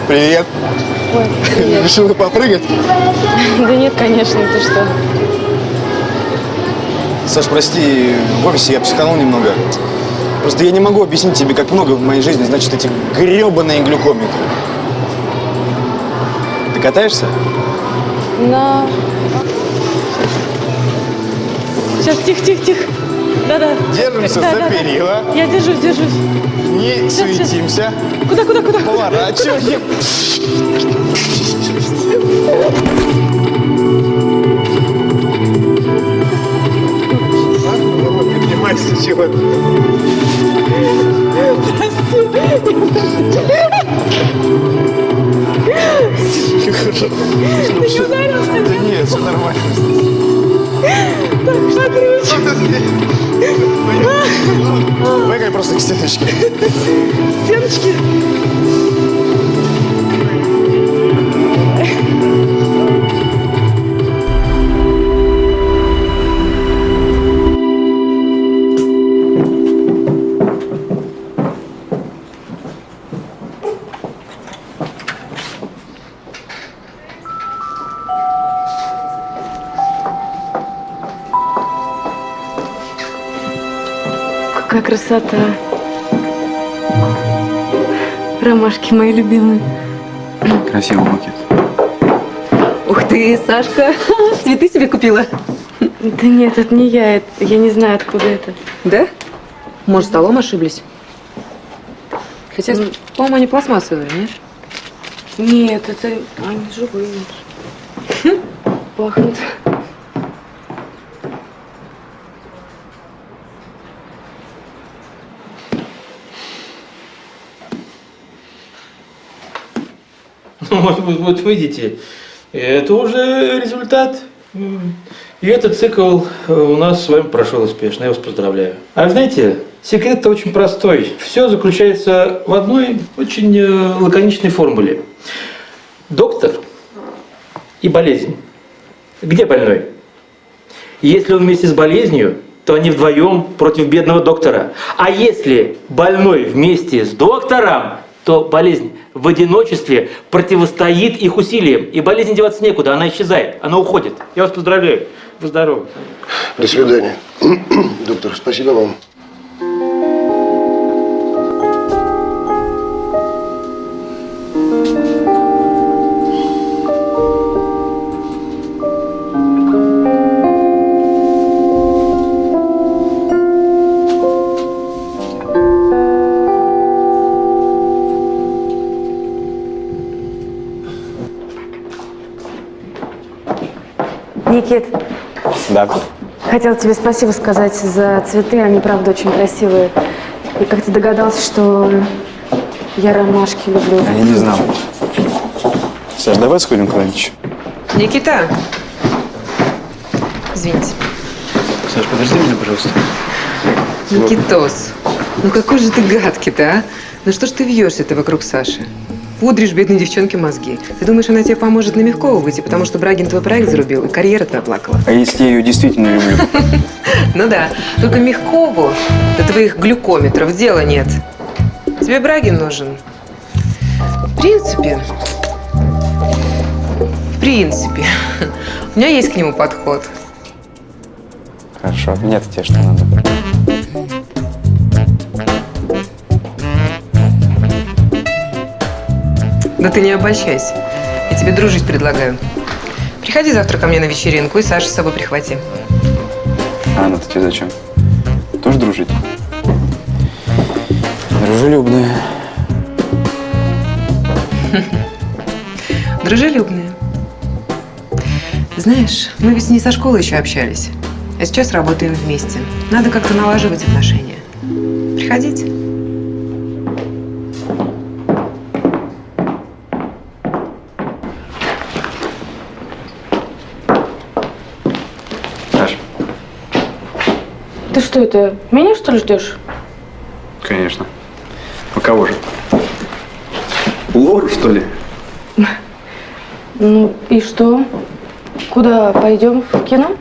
Привет. Ой, привет. Решила попрыгать? Да нет, конечно, ты что? Саш, прости, в офисе я психанул немного. Просто я не могу объяснить тебе, как много в моей жизни значит эти гребаные глюкометры. Ты катаешься? На... Сейчас, тихо, тихо, тихо. Да-да. Держимся Да, за да, да. перила. Я держусь, держусь. Не Сейчас, сейчас. суетимся. Куда, куда, куда? Поворачиваем. Поднимайся, чего Ты ударился? Да нет, все нормально. Так, смотрите. Бегай просто к стеночке. Стеночки. Какая красота. Ромашки мои любимые. Красивый букет. Ух ты, Сашка, (laughs) цветы себе купила. Да нет, это не я, это, я не знаю, откуда это. Да? Может, столом ошиблись? Хотя, по-моему, они пластмассовые, нет? Нет, это они живые. Пахнут. (laughs) Вот, вот, вот видите, это уже результат. И этот цикл э, у нас с вами прошел успешно. Я вас поздравляю. А знаете, секрет-то очень простой. Все заключается в одной очень э, лаконичной формуле. Доктор и болезнь. Где больной? Если он вместе с болезнью, то они вдвоем против бедного доктора. А если больной вместе с доктором, то болезнь в одиночестве противостоит их усилиям. И болезнь деваться некуда, она исчезает, она уходит. Я вас поздравляю. Вы здоровы. До свидания. (clears throat) Доктор, спасибо вам. Никит, Да. хотела тебе спасибо сказать за цветы, они правда очень красивые. И как ты догадался, что я ромашки люблю? А я не знал. Саш, давай сходим куда-нибудь. Никита! Извините. Саш, подожди меня, пожалуйста. Никитос, ну какой же ты гадкий-то, а? Ну что ж ты вьешься-то вокруг Саши? Пудришь бедной девчонке мозги. Ты думаешь, она тебе поможет на Мягкова выйти, потому что Брагин твой проект зарубил, и карьера твоя плакала? А если я ее действительно люблю? (laughs) Ну да, только Мягкову до твоих глюкометров дела нет. Тебе Брагин нужен. В принципе, в принципе, (laughs) у меня есть к нему подход. Хорошо, мне-то тебе что надо? Да ты не обольщайся. Я тебе дружить предлагаю. Приходи завтра ко мне на вечеринку и Сашу с собой прихвати. А она-то тебе зачем? Тоже дружить? Дружелюбная. (laughs) Дружелюбные. Знаешь, мы ведь не со школы еще общались. А сейчас работаем вместе. Надо как-то налаживать отношения. Приходите. Ты что это, меня что ли ждешь? конечно. А кого же? Лору, что ли? Ну и что? Куда пойдем? В кино?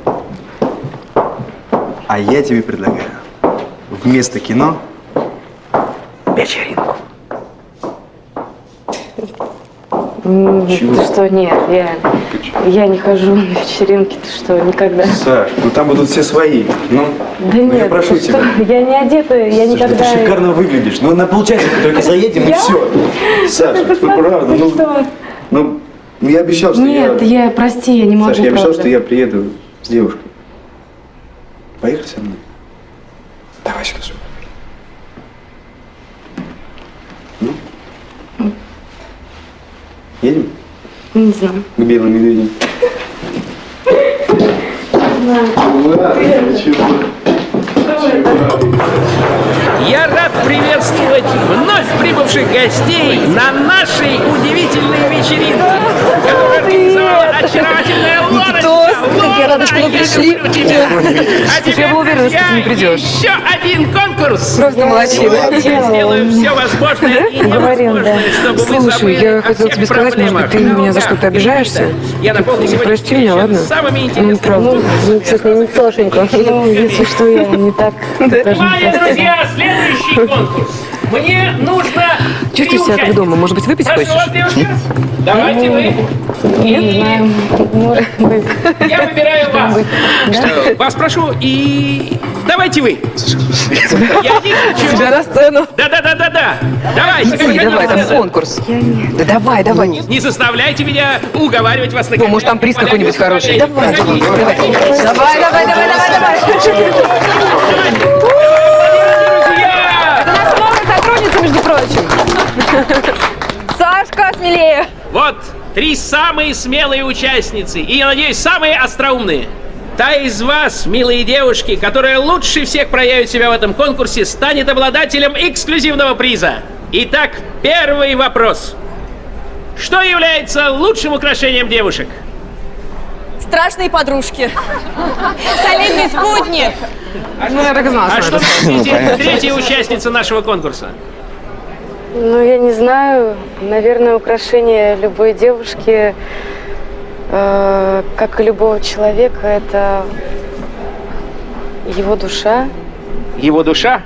А я тебе предлагаю вместо кино вечеринку. Чего? Ты что, нет, я, я не хожу на вечеринки, ты что, никогда. Саш, ну там будут все свои. Ну, Да ну, нет, я прошу ты тебя. что, я не одета, я Слушай, никогда... ты шикарно выглядишь. Ну, на полчасика (laughs) только заедем и все. Саша, Ты ну правда, ну, что? ну, я обещал, что Нет, я... я, прости, я не могу, Саша, я обещал, что я приеду с девушкой. Поехали со мной? Давай сюда, сюда. Ну? Едем? Не знаю. К белым медведям. Я рад приветствовать вновь прибывших гостей на нашей удивительной вечеринке, которую организовала очаровательная Лорочка. Как я рада, что вы пришли. А Слушай, я была уверена, что ты не придешь. Еще один конкурс. Просто молодчина. Я сделаю все возможное и невозможное, чтобы вы Слушай, я хотела тебе сказать, может быть, ты меня за что-то обижаешься? Я сегодня прости меня, ладно? Ну, правда. Ну, честно, не Сашенька. Ну, если что, я не так... Внимание, друзья, следующий конкурс. Мне нужно Чувствуешь себя как дома? Может быть, выпить Прошу хочешь? Давайте вы. Не знаю, может быть. Я выбираю вас. Что, Вас прошу и давайте вы. Я не хочу. Тебя на сцену. Да, да, да, да, да. Давайте. Иди, давай, там конкурс. Да давай, давай. Не заставляйте меня уговаривать вас на Ну, может, там приз какой-нибудь хороший. Давай, давай, давай. Давай, давай, давай, прочим. Сашка, смелее. Вот три самые смелые участницы и, я надеюсь, самые остроумные. Та из вас, милые девушки, которая лучше всех проявит себя в этом конкурсе, станет обладателем эксклюзивного приза. Итак, первый вопрос. Что является лучшим украшением девушек? Страшные подружки. Солидный спутник. Ну, я так и знала, А что что это. мыслите третья участница нашего конкурса? Ну, я не знаю. Наверное, украшение любой девушки, э, как и любого человека, это его душа. Его душа?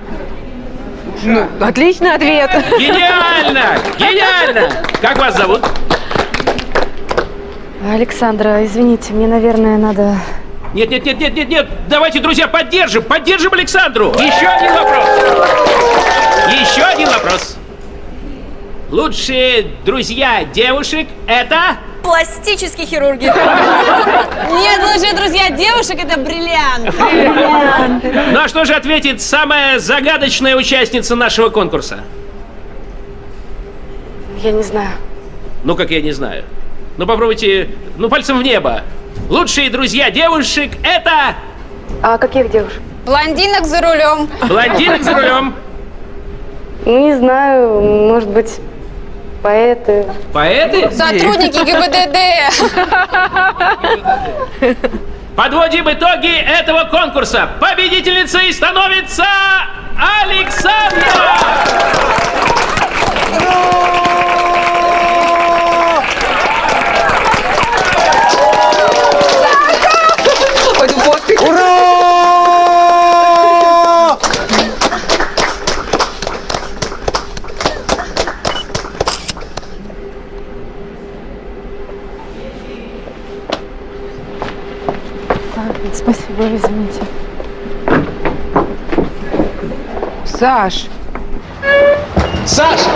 Ну, отличный ответ. Гениально! Гениально! Как вас зовут? Александра, извините, мне, наверное, надо... Нет, нет, нет, нет, нет, нет. Давайте, друзья, поддержим, поддержим Александру. Еще один вопрос. Еще один вопрос. Лучшие друзья девушек это... Пластические хирурги. Нет, лучшие друзья девушек это бриллиант. Ну а что же ответит самая загадочная участница нашего конкурса? Я не знаю. Ну как я не знаю. Ну попробуйте, ну пальцем в небо. Лучшие друзья девушек это... А каких девушек? Блондинок за рулем. Блондинок за рулем. Не знаю, может быть, поэты. Поэты? Сотрудники ГИБДД. (laughs) Подводим итоги этого конкурса. Победительницей становится Александра! Ура! Так, спасибо, извините. Саш! Саша!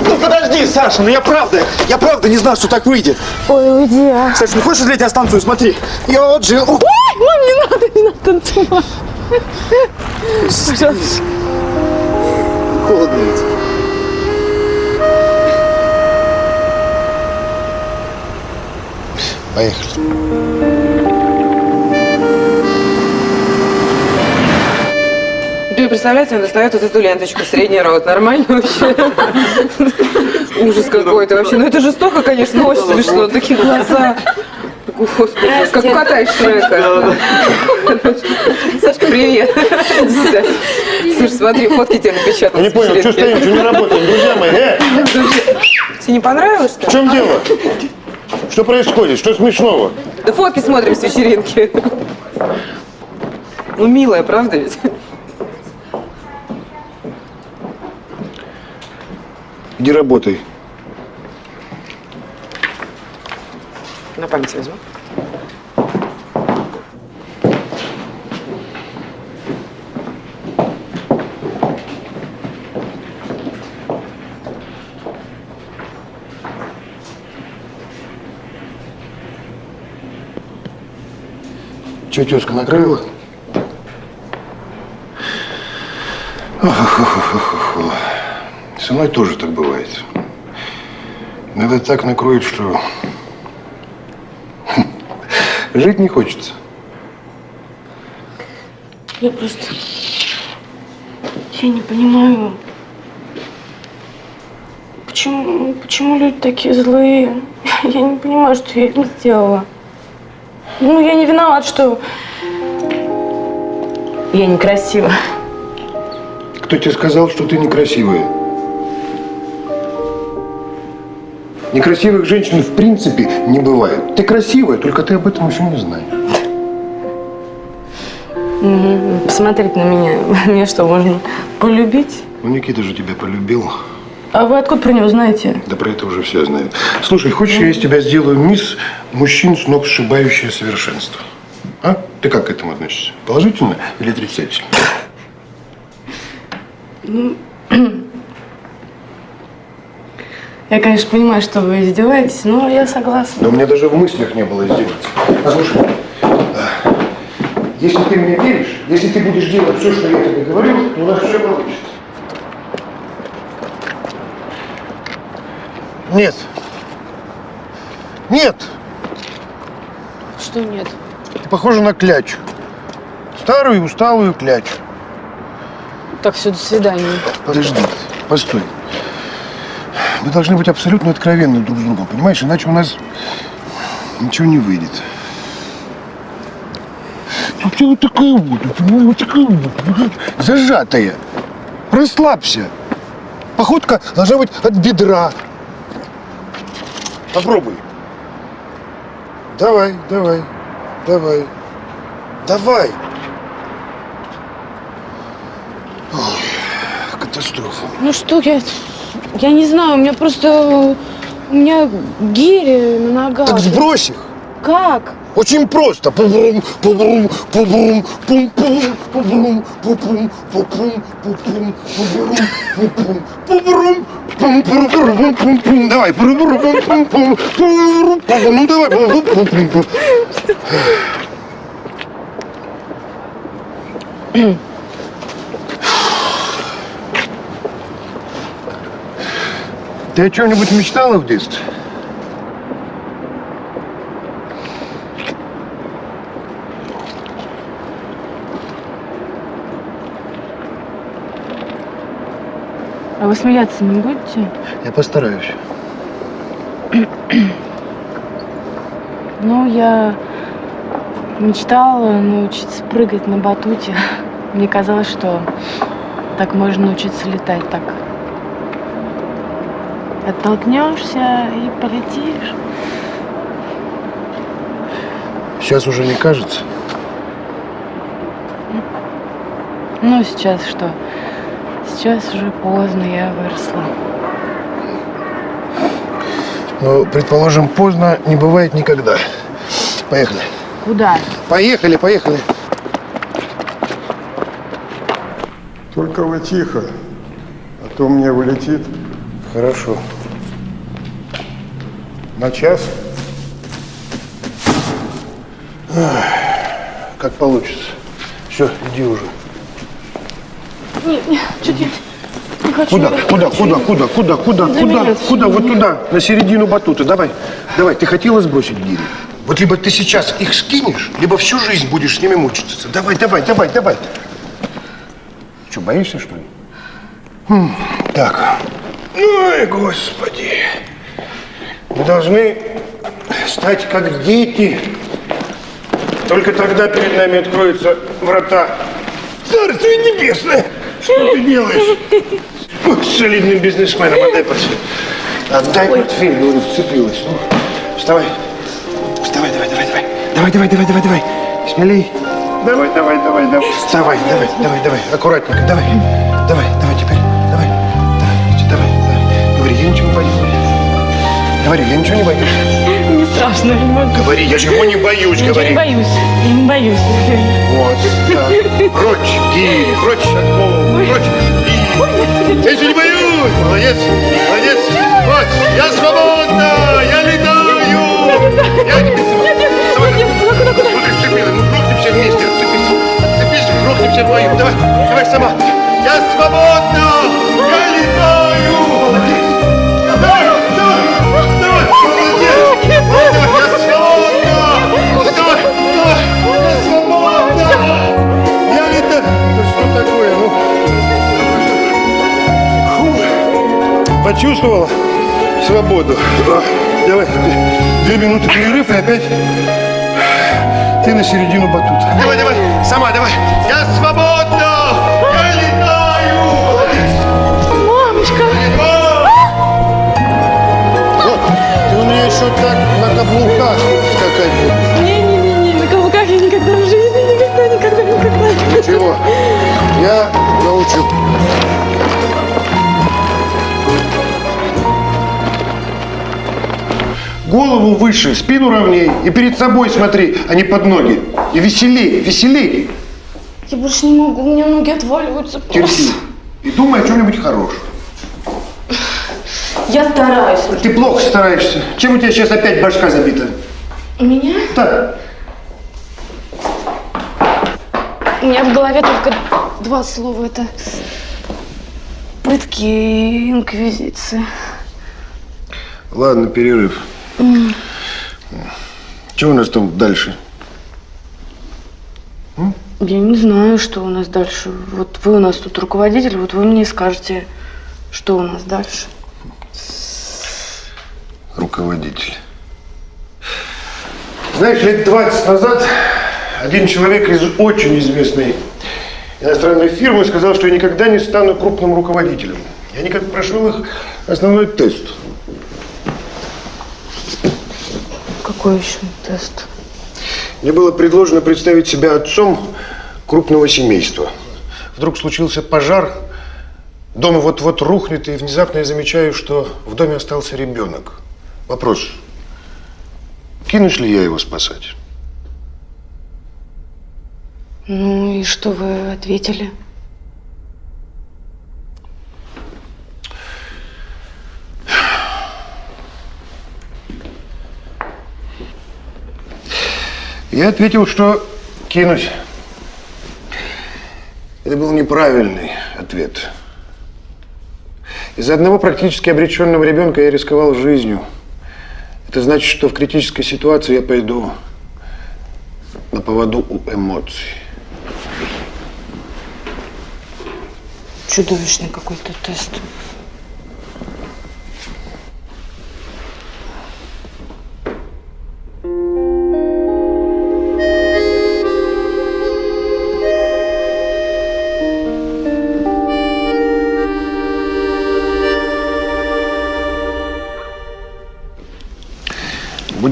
Ну подожди, Саша, ну я правда, я правда не знал, что так выйдет. Ой, уйди, а. Саша, ну хочешь, я тебя станцую? Смотри. Я вот же... Ой, мам, не надо, не надо танцевать. Пожалуйста. Холодно ведь. Поехали. Ты представляете, он достает вот эту ленточку, средний рот. Нормально вообще? Ужас какой-то вообще. Ну это жестоко, конечно, но очень смешно. Такие глаза. Господи, как у кота из Шрека. Сашка, привет. Слушай, смотри, фотки тебе напечатал. Я не понял, что стоим, что не работаем, друзья мои, э? Тебе не понравилось, что В чем дело? Что происходит? Что смешного? Да фотки смотрим с вечеринки. Ну, милая, правда ведь? Иди работай. На память возьму. Че, тезка, накрыла? Ох-ох-ох-ох-ох. Со мной тоже так бывает. Иногда так накроет, что (laughs) жить не хочется. Я просто... Я не понимаю, почему, почему люди такие злые. (laughs) Я не понимаю, что я им сделала. Ну, я не виноват, что я некрасива. Кто тебе сказал, что ты некрасивая? Некрасивых женщин в принципе не бывает. Ты красивая, только ты об этом еще не знаешь. Мгм. Посмотреть на меня. (laughs) Мне что, можно полюбить? Ну, Никита же тебя полюбил. А вы откуда про него знаете? Да про это уже все знают. Слушай, хочешь, я из тебя сделаю мисс мужчин с ног сшибающее совершенство? А? Ты как к этому относишься? Положительно или отрицательно? Ну, (clears throat) я, конечно, понимаю, что вы издеваетесь, но я согласна. Да у меня даже в мыслях не было издеваться. Послушай, если ты мне веришь, если ты будешь делать все, что я тебе говорю, то у нас все получится. Нет. Нет. Что нет? Ты похожа на клячу. Старую усталую клячу. Так, все, до свидания. Подожди, постой. Мы должны быть абсолютно откровенны друг с другом, понимаешь? Иначе у нас ничего не выйдет. Ну ты вот такая вот, понимаешь, вот такая вот, зажатая. Расслабься. Походка должна быть от бедра. Попробуй. Давай, давай, давай. Давай. Ой, катастрофа. Ну что я... Я не знаю, у меня просто... У меня гири на ногах. Так сбрось их. Как? Очень просто. Пу-брум, пу-брум, пу-брум, пум-пум, пу-брум, пу-пум, пу-пум, пу-пум, пу-брум, пу-пум, пу-брум, пум-пум, пум-пум. Давай, пу-брум, пум-пум, пу-брум, пу-брум. Ну давай, пу-брум, пум-пум. Ты о чем-нибудь мечтала в детстве? А вы смеяться не будете? Я постараюсь. Ну, я мечтала научиться прыгать на батуте. Мне казалось, что так можно научиться летать так. Оттолкнешься и полетишь. Сейчас уже не кажется. Ну, сейчас что? Сейчас уже поздно, я выросла. Но, предположим, поздно не бывает никогда. Поехали. Куда? Поехали, поехали. Только вы тихо, а то мне вылетит. Хорошо. На час? Как получится. Все, иди уже. Нет, нет, чуть-чуть. Куда? Куда? Куда? Куда? Куда? Куда? Куда? Куда? Вот туда, на середину батута. Давай. Давай. Ты хотела сбросить гири? Вот либо ты сейчас их скинешь, либо всю жизнь будешь с ними мучиться. Давай, давай, давай, давай. Что, боишься, что ли? Хм, Так. Ой, господи. Мы должны стать как дети. Только тогда перед нами откроются врата. Царствие небесное! Что ты делаешь? Ой, с солидным бизнесменом, отдай портфель. Отдай портфель, говорю, вцепилась. Ну, вставай. Вставай, давай, давай, давай. Давай, давай, давай, давай, давай. Смелей. Давай, давай, давай, давай. Вставай, давай, давай, давай. Аккуратненько, давай. Давай, давай теперь. Говори, я ничего не боюсь. Не страшно, не могу. Говори, я чего не боюсь, Ничего говори. не боюсь. Я не боюсь. Вот, так. Прочь, гири, прочь пола, прочь. Я ничего не боюсь. Молодец, молодец. Вот, я свободна, я летаю. Я не Смотри, Почувствовала свободу. Давай, две минуты перерыв и опять ты на середину батута. Давай, давай, сама давай. Я свободна! Я летаю! Мамочка! О, ты у меня еще так на каблуках скакать будешь. Не-не-не, на каблуках я никогда в жизни, никогда, никогда, никогда. Ничего, я научу. Голову выше, спину ровней и перед собой смотри, а не под ноги. И веселей, веселей. Я больше не могу, у меня ноги отваливаются. Терпи. И думай о чем-нибудь хорошем. Я стараюсь. Ты плохо стараешься. Чем у тебя сейчас опять башка забита? У меня? Да. У меня в голове только два слова. Это пытки и инквизиция. Ладно, перерыв. М. Что у нас там дальше? Я не знаю, что у нас дальше. Вот вы у нас тут руководитель, вот вы мне скажете, что у нас дальше. руководитель. Знаешь, лет 20 назад один человек из очень известной иностранной фирмы сказал, что я никогда не стану крупным руководителем. Я никак прошел их основной тест. Какой еще тест? Мне было предложено представить себя отцом крупного семейства. Вдруг случился пожар, дом вот-вот рухнет, и внезапно я замечаю, что в доме остался ребенок. Вопрос, кинусь ли я его спасать? Ну и что вы ответили? Я ответил, что кинусь. Это был неправильный ответ. Из-за одного практически обреченного ребенка я рисковал жизнью. Это значит, что в критической ситуации я пойду на поводу у эмоций. Чудовищный какой-то тест.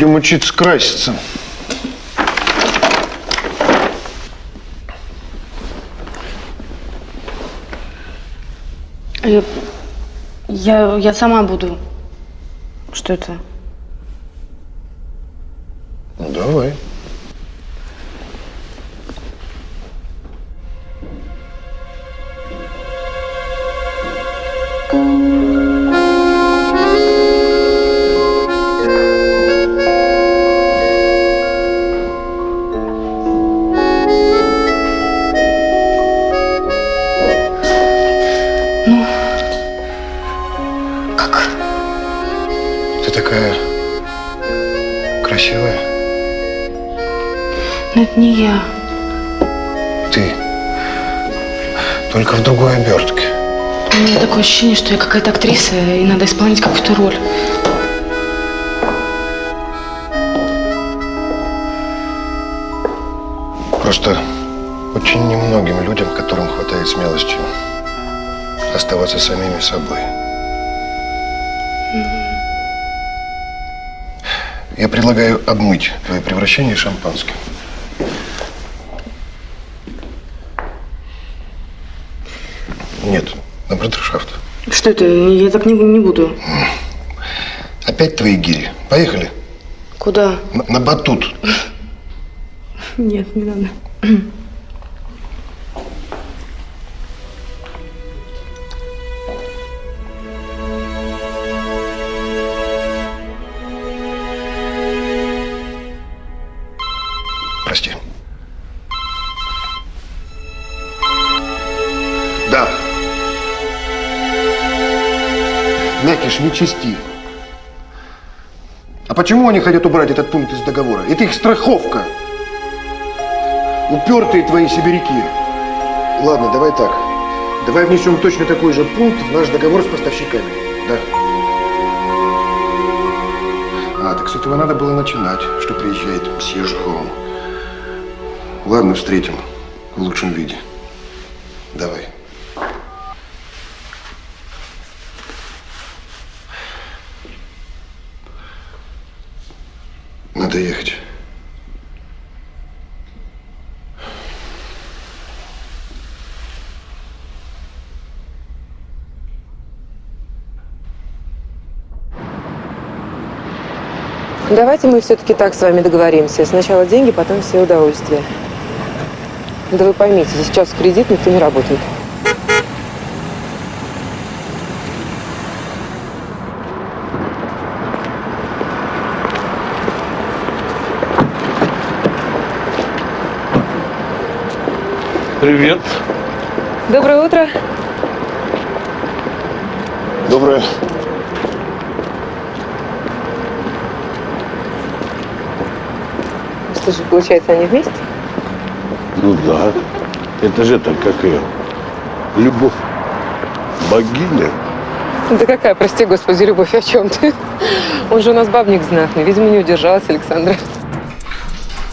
Будем учиться краситься. Я, я, я сама буду. Что это? Ощущение, что я какая-то актриса, и надо исполнять какую-то роль. Просто очень немногим людям, которым хватает смелости оставаться самими собой. Я предлагаю обмыть твое превращение шампанским. Нет, на брудершафт. Что это? Я так не, не буду. Опять твои гири. Поехали. Куда? На, на батут. Нет, не надо. Мякиш, не чисти. А почему они хотят убрать этот пункт из договора? Это их страховка. Упертые твои сибиряки. Ладно, давай так. Давай внесем точно такой же пункт в наш договор с поставщиками. Да. А, так с этого надо было начинать, что приезжает мсье Жхоум. Ладно, встретим в лучшем виде. Давай. Надо ехать. Давайте мы все-таки так с вами договоримся. Сначала деньги, потом все удовольствия. Да вы поймите, сейчас в кредит никто не работает. Привет. Доброе утро. Доброе. Что же, получается, они вместе? Ну да. Это же так, как ее. Любовь. Богиня. Да какая, прости господи, любовь, о чем ты? Он же у нас бабник знатный. Видимо, не удержалась Александра.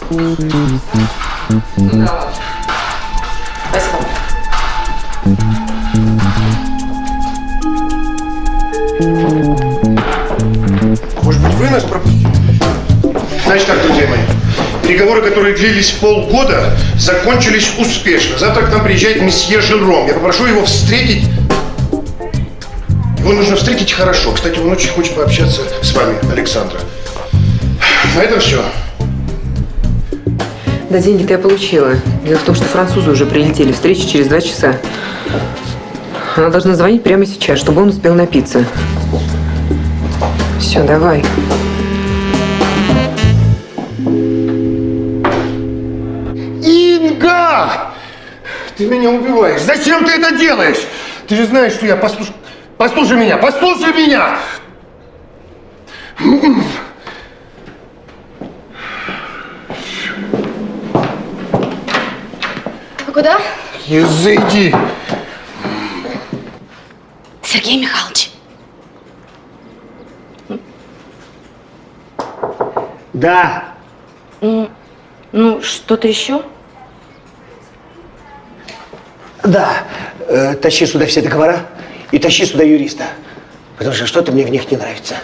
Спасибо. Переговоры, которые длились полгода, закончились успешно. Завтра к нам приезжает месье Жером. Я попрошу его встретить... Его нужно встретить хорошо. Кстати, он очень хочет пообщаться с вами, Александра. На этом все. Да, деньги-то я получила. Дело в том, что французы уже прилетели. Встреча через два часа. Она должна звонить прямо сейчас, чтобы он успел напиться. Все, давай. Ты меня убиваешь. Зачем ты это делаешь? Ты же знаешь, что я послушай... Послушай меня, послушай меня! А куда? Изыди! Сергей Михайлович. Да. Ну, что-то еще? Да. Э, тащи сюда все договора и тащи сюда юриста. Потому что что-то мне в них не нравится.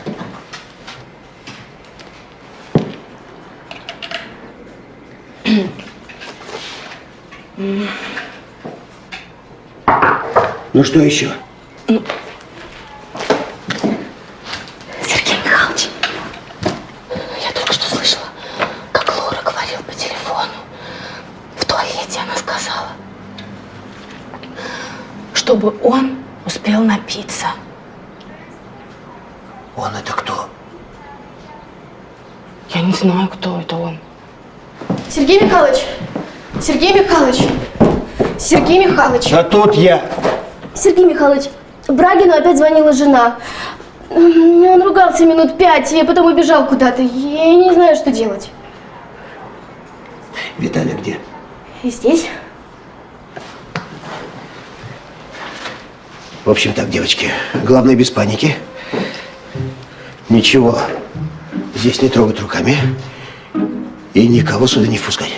Ну что еще? Сергей Михайлович, я только что слышала, как Лора говорил по телефону. В туалете она сказала, чтобы он успел напиться. Он это кто? Я не знаю, кто это он. Сергей Михайлович! Сергей Михайлович! Сергей Михайлович! А тут я. Сергей Михайлович, Брагину опять звонила жена. Он ругался минут пять, и потом убежал куда-то. Я не знаю, что делать. Виталий где? И здесь? В общем так, девочки, главное без паники. Ничего здесь не трогать руками и никого сюда не впускать.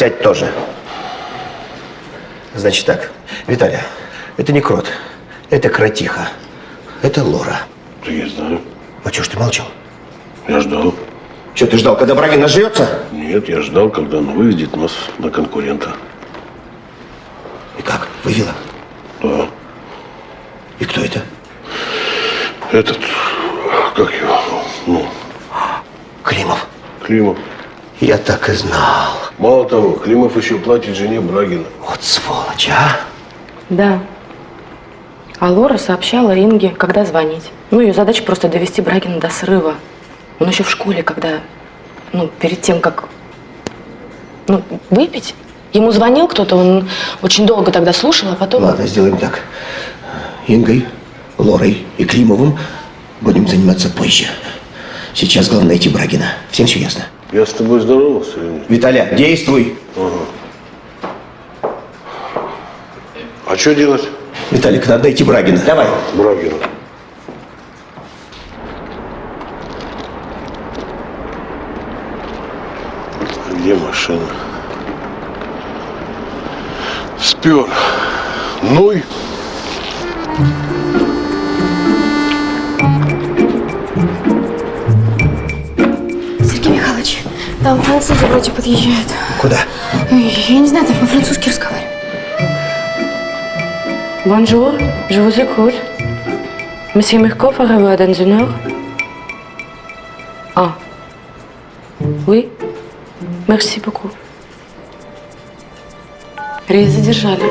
Сядь тоже. Значит так, Виталия, это не крот, это кротиха, это Лора. Да я знаю. А чего ж ты молчал? Я ждал. Что ты ждал, когда Брагин нажрется? Нет, я ждал, когда он выведет нас на конкурента. И как? Вывела? Да. И кто это? Этот, как его, ну, Климов. Климов. Я так и знал. Мало того, Климов еще платит жене Брагина. Вот сволочь, а? Да. А Лора сообщала Инге, когда звонить. Ну, ее задача просто довести Брагина до срыва. Он еще в школе, когда, ну, перед тем, как, ну, выпить, ему звонил кто-то, он очень долго тогда слушал, а потом... Ладно, сделаем так. Ингой, Лорой и Климовым будем заниматься позже. Сейчас главное найти Брагина. Всем все ясно? Я с тобой здоровался или нет? Виталя, действуй. Ага. А что делать? Виталик, надо найти Брагина. Давай. Брагина. Где машина? Спер. Ну и... там французы вроде подъезжают. Куда? Я не знаю, там по-французски разговаривают. Bonjour, je vous écoute. Monsieur Mirkov arrive dans une heure. Ah. Oui. Merci beaucoup. Рейс задержали.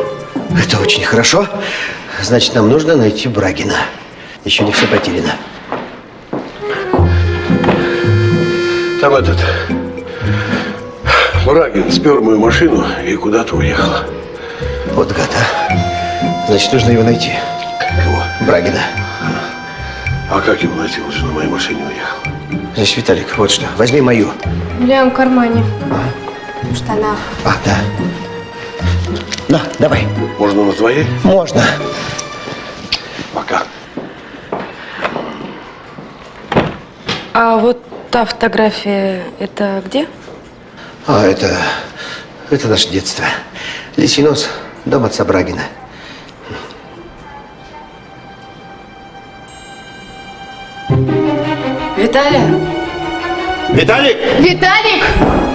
Это очень хорошо. Значит, нам нужно найти Брагина. Еще не все потеряно. Там этот... Брагин спер мою машину и куда-то уехал. Вот гад, а. Значит, нужно его найти. Кого? Брагина. А как его найти? Он же на моей машине уехал. Значит, Виталик, вот что. Возьми мою. В левом кармане. В штанах. А, да. На, давай. Можно на твоей? Можно. Пока. А вот та фотография, это где? А, это... Это наше детство. Лисий нос, дом отца Брагина. Виталия? Виталик! Виталик!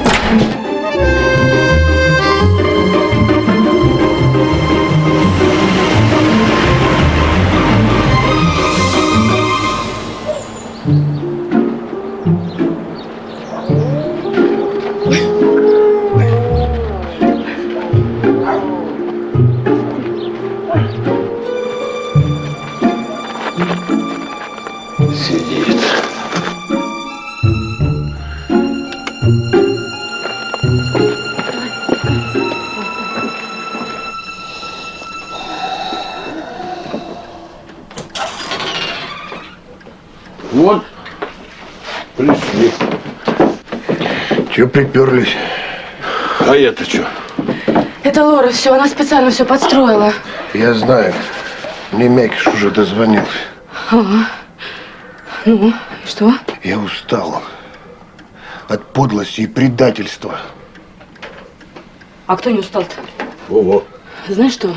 Приперлись? А я-то что? Это Лора, все, она специально все подстроила. Я знаю. Мне Мякиш уже дозвонился. Ага. Ну, и что? Я устал. От подлости и предательства. А кто не устал-то? Ого. Знаешь что?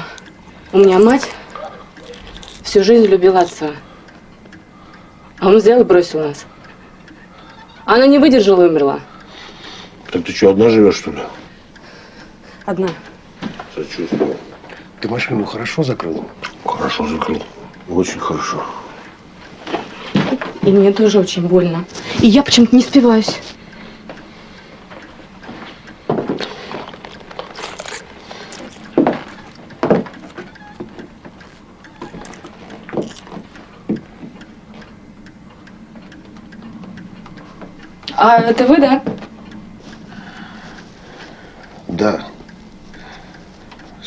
У меня мать всю жизнь любила отца. А он взял и бросил нас. Она не выдержала и умерла. Так ты что, одна живешь, что ли? Одна. Сочувствую. Ты машину хорошо закрыл? Хорошо закрыл. Очень хорошо. И мне тоже очень больно. И я почему-то не спиваюсь. А это вы, да? Да.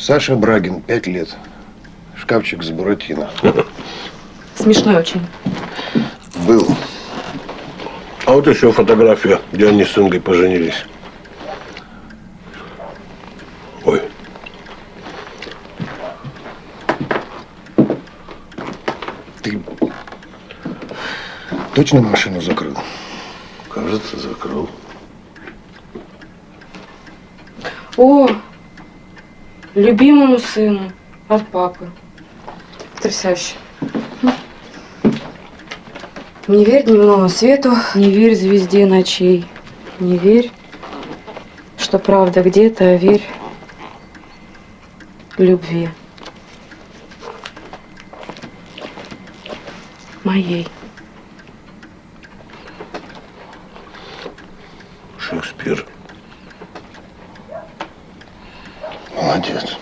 Саша Брагин, пять лет. Шкафчик с Буратино. Смешной очень. Был. А вот еще фотография, где они с Ингой поженились. Ой. Ты точно машину закрыл? Кажется, закрыл. О, любимому сыну от папы. Потрясающе. Не верь дневному свету, не верь звезде ночей, не верь, что правда где-то, а верь любви. Моей. Шекспир. Молодец.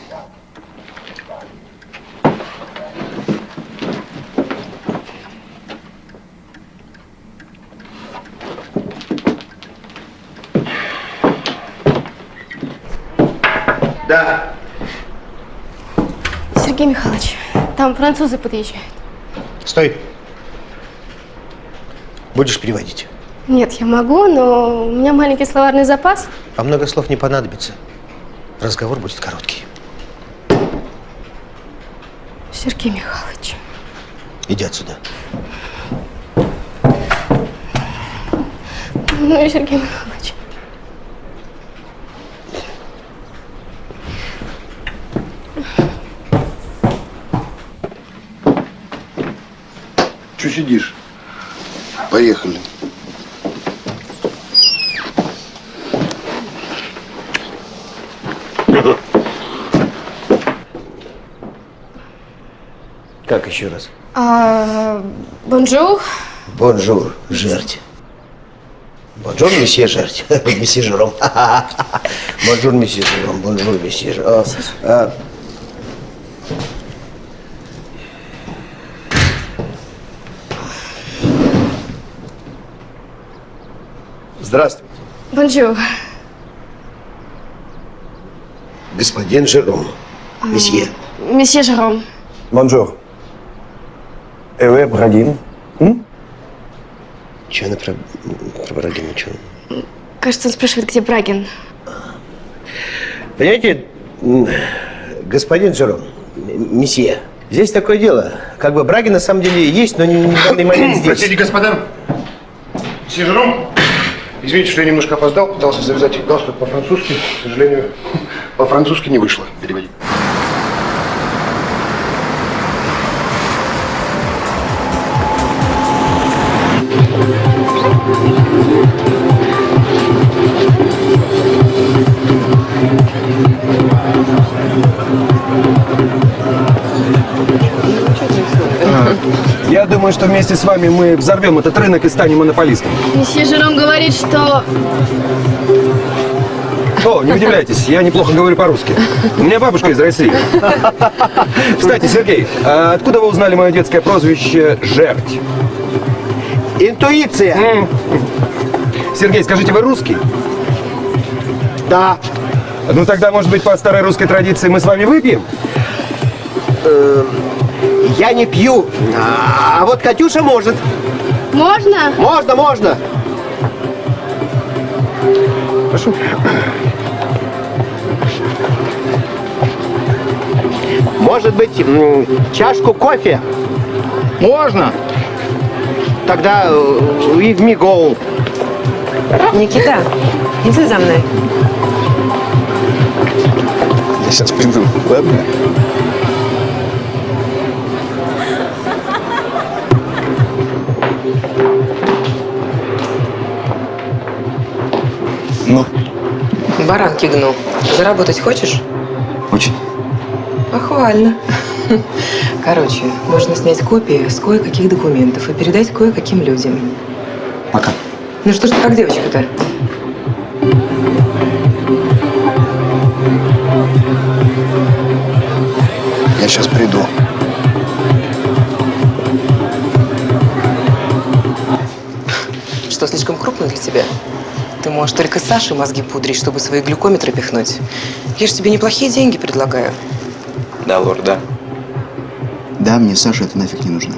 Да. Сергей Михайлович, там французы подъезжают. Стой. Будешь переводить. Нет, я могу, но у меня маленький словарный запас. А много слов не понадобится. Разговор будет короткий. Сергей Михайлович. Иди отсюда. Ну и Сергей Михайлович. Че сидишь? Поехали. Как еще раз? А, bonjour. Bonjour, жердь. Bonjour, месье жердь. (laughs) месье Жером. (laughs) Bonjour, месье Жером. Bonjour, месье Жером. Здравствуйте. Bonjour. Господин Жером. Месье. Месье Жером. Bonjour. Эве Брагин. Че она про, про Брагина? Че? Кажется, он спрашивает, где Брагин. Понимаете, господин Жером, месье, здесь такое дело. Как бы Брагин на самом деле есть, но не в данный момент (coughs) здесь. Простите, господа. Месье Жером, извините, что я немножко опоздал, пытался завязать галстук по-французски. К сожалению, по-французски не вышло переводить. Думаю, что вместе с вами мы взорвем этот рынок и станем монополистом. Месье Жером говорит, что... О, не удивляйтесь, я неплохо говорю по-русски. У меня бабушка из России. Кстати, Сергей, а откуда вы узнали мое детское прозвище «Жерть»? Интуиция. Сергей, скажите, вы русский? Да. Ну тогда, может быть, по старой русской традиции мы с вами выпьем? Э, Я не пью, а вот Катюша может. Можно? Можно, можно. Прошу. Может быть, чашку кофе? Можно. Тогда э, with me go. Никита, иди за мной. Я сейчас приду, ладно? Ну? Баранки гну. Заработать хочешь? Очень. Похвально. (laughs) Короче, нужно снять копии с кое-каких документов и передать кое-каким людям. Пока. Ну что ж ты как девочка-то? Я сейчас приду. Что, слишком крупно для тебя? Можешь только Саше мозги пудрить, чтобы свои глюкометры пихнуть. Я же тебе неплохие деньги предлагаю. Да, лорд, да. Да, мне Саша это нафиг не нужно.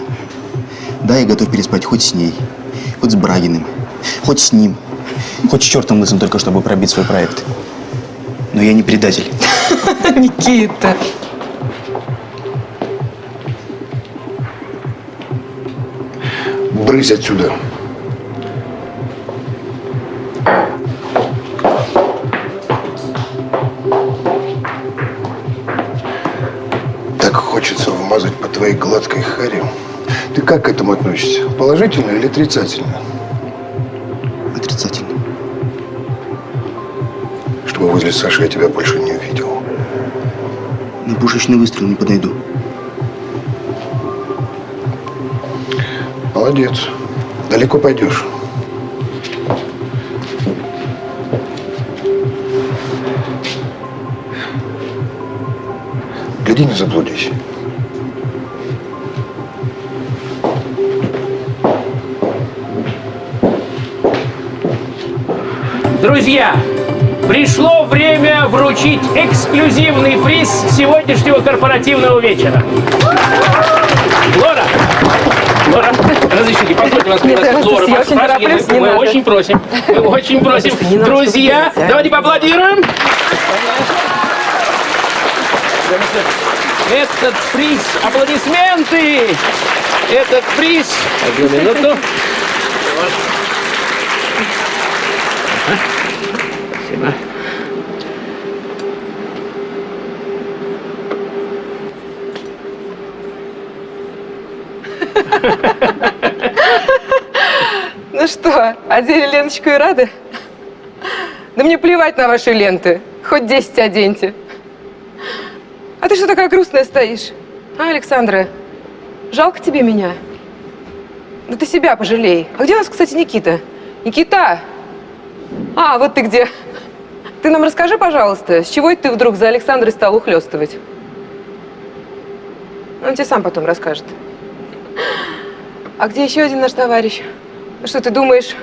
Да, я готов переспать хоть с ней, хоть с Брагиным, хоть с ним, хоть с чертом лысым, только чтобы пробить свой проект. Но я не предатель. (laughs) Никита. Брысь отсюда. Гладкой харе. Ты как к этому относишься? Положительно или отрицательно? Отрицательно. Чтобы возле Саши я тебя больше не увидел. На пушечный выстрел не подойду. Молодец. Далеко пойдешь. Гляди, не заблудись. Друзья, пришло время вручить эксклюзивный приз сегодняшнего корпоративного вечера. Лора! Лора, разрешите, позвольте вас пригласить. я Лора, очень прощения, тороплюсь, мы, мы очень просим, мы (laughs) очень просим. Друзья, давайте поаплодируем. Этот приз, аплодисменты! Этот приз, одну минуту. Спасибо. Ну что, одели Леночку и рады? Да мне плевать на ваши ленты. Хоть 10 оденьте. А ты что такая грустная стоишь? А, Александра, жалко тебе меня? Да ты себя пожалей. А где у нас, кстати, Никита? Никита! А, вот ты где. Ты нам расскажи, пожалуйста, с чего ты вдруг за Александрой стал ухлёстывать? Он тебе сам потом расскажет. А где еще один наш товарищ? Ну Что ты думаешь,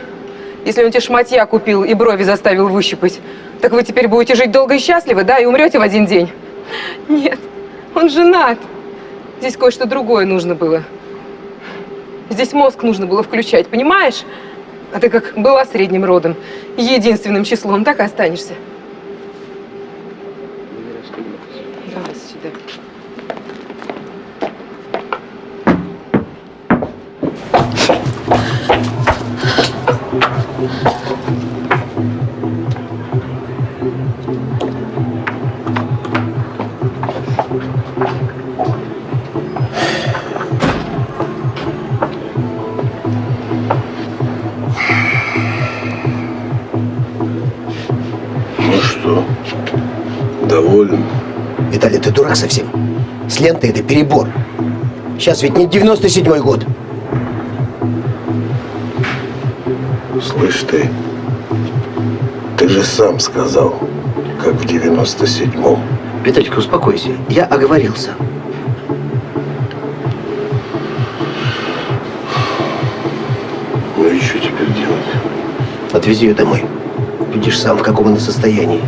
Если он тебе шматья купил и брови заставил выщипать, так вы теперь будете жить долго и счастливо, да, и умрете в один день? Нет, он женат. Здесь кое-что другое нужно было. Здесь мозг нужно было включать, понимаешь? А ты как была средним родом, единственным числом, так и останешься. Давай сюда. Доволен? Виталий, ты дурак совсем? С лентой это перебор. Сейчас ведь не 97-й год. Слышь ты, ты же сам сказал, как в 97-м. Виталик, успокойся. Я оговорился. Ну и что теперь делать? Отвези ее домой. Видишь сам, в каком она состоянии.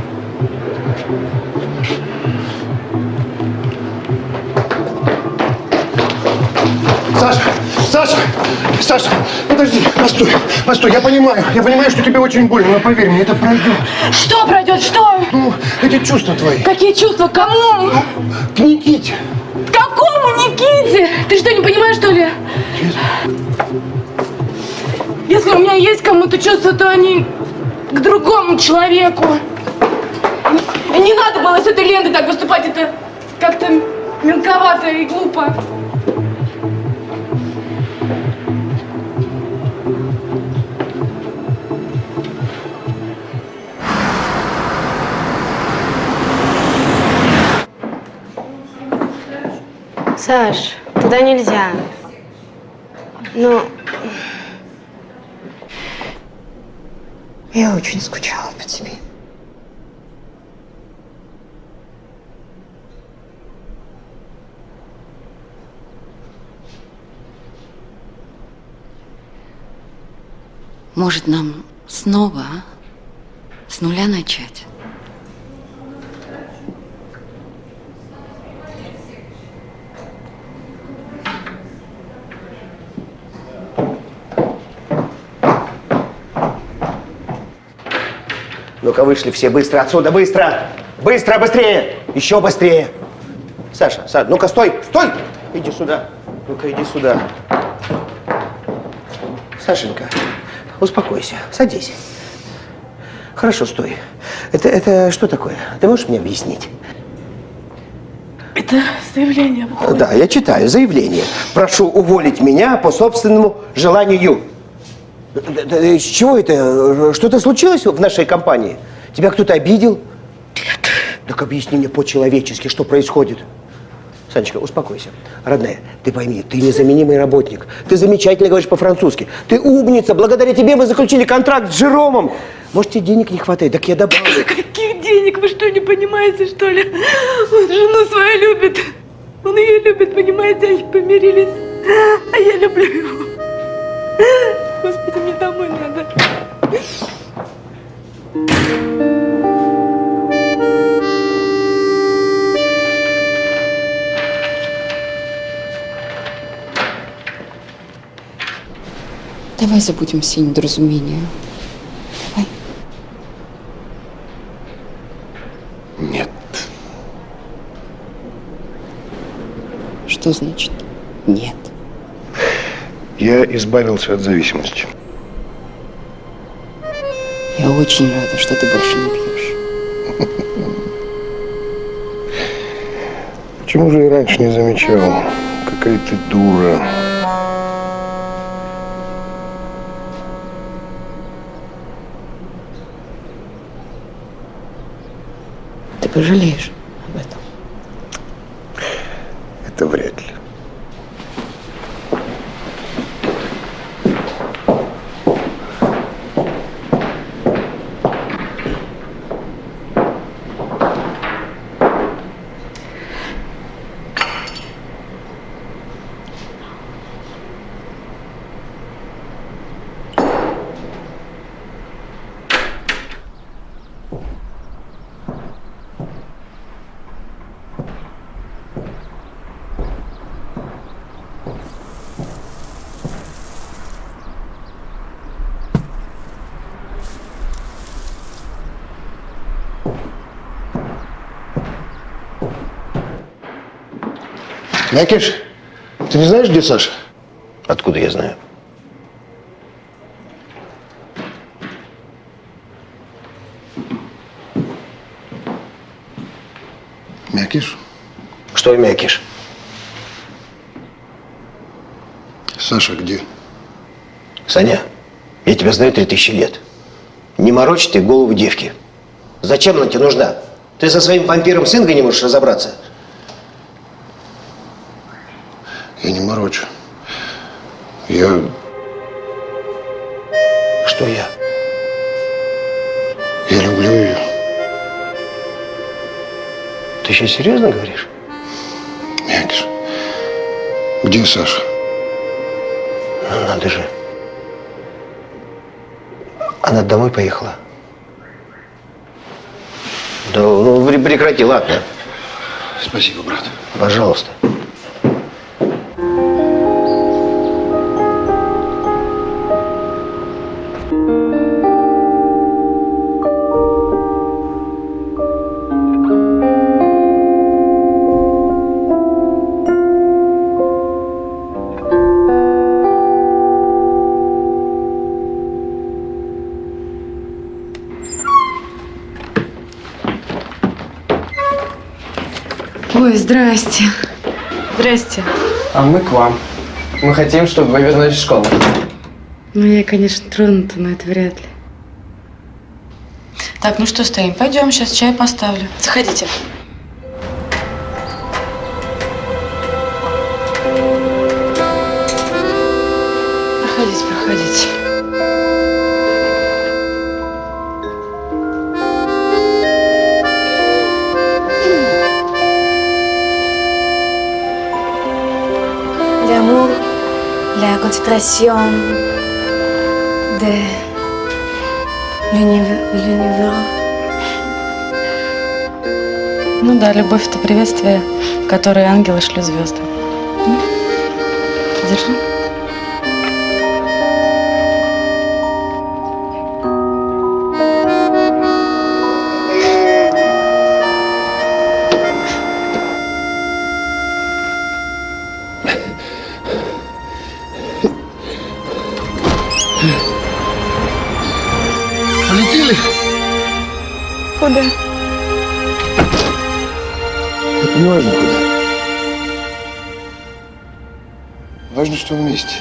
Постой, я понимаю, я понимаю, что тебе очень больно, но поверь мне, это пройдет. Что пройдет? Что? Ну, эти чувства твои. Какие чувства? Кому? К Никите. К Какому Никите? Ты что, не понимаешь, что ли? Если у меня есть кому-то чувства, то они к другому человеку. Не надо было с этой лентой так выступать, это как-то мелковато и глупо. Саш, туда нельзя. Но... Я очень скучала по тебе. Может, нам снова а? с нуля начать? Ну-ка, вышли все быстро отсюда, быстро! Быстро, быстрее! Еще быстрее! Саша, Саша, ну-ка, стой, стой! Иди сюда. Ну-ка, иди сюда. Сашенька, успокойся, садись. Хорошо, стой. Это, это что такое? Ты можешь мне объяснить? Это заявление. Да, я читаю заявление. Прошу уволить меня по собственному желанию. С чего это? Что-то случилось в нашей компании? Тебя кто-то обидел? Нет. Так объясни мне по-человечески, что происходит. Санечка, успокойся. Родная, ты пойми, ты незаменимый работник. Ты замечательно говоришь по-французски. Ты умница. Благодаря тебе мы заключили контракт с Жеромом. Может, тебе денег не хватает? Так я добавлю. Каких денег? Вы что, не понимаете, что ли? Он жену свою любит. Он ее любит, понимаете? Они помирились. А я люблю его. Господи, мне домой надо. Давай забудем все недоразумения. Давай. Нет. Что значит нет? Я избавился от зависимости. Я очень рада, что ты больше не пьешь. Почему же и раньше не замечал? Какая ты дура. Ты пожалеешь об этом. Это вряд ли. Мякиш, ты не знаешь, где Саша? Откуда я знаю? Мякиш? Что мякиш? Саша где? Саня, я тебя знаю три тысячи лет. Не морочь ты голову девки. Зачем она тебе нужна? Ты со своим вампиром с Ингой не можешь разобраться? Я не морочу. Я... Что я? Я люблю ее. Ты сейчас серьезно говоришь? Мякиш, где Саша? Ну, надо же. Она домой поехала. Да, ну пре- прекрати, ладно. Спасибо, брат. Пожалуйста. Ой, здрасте. Здрасте. А мы к вам. Мы хотим, чтобы вы вернулись в школу. Ну, я, конечно, тронута, но это вряд ли. Так, ну что стоим? Пойдем, сейчас чай поставлю. Заходите. La concentration de l'univers. Ну да, любовь это приветствие, которое ангелы шлют звездам. Держи. Куда? Это не важно куда. Важно, что вместе.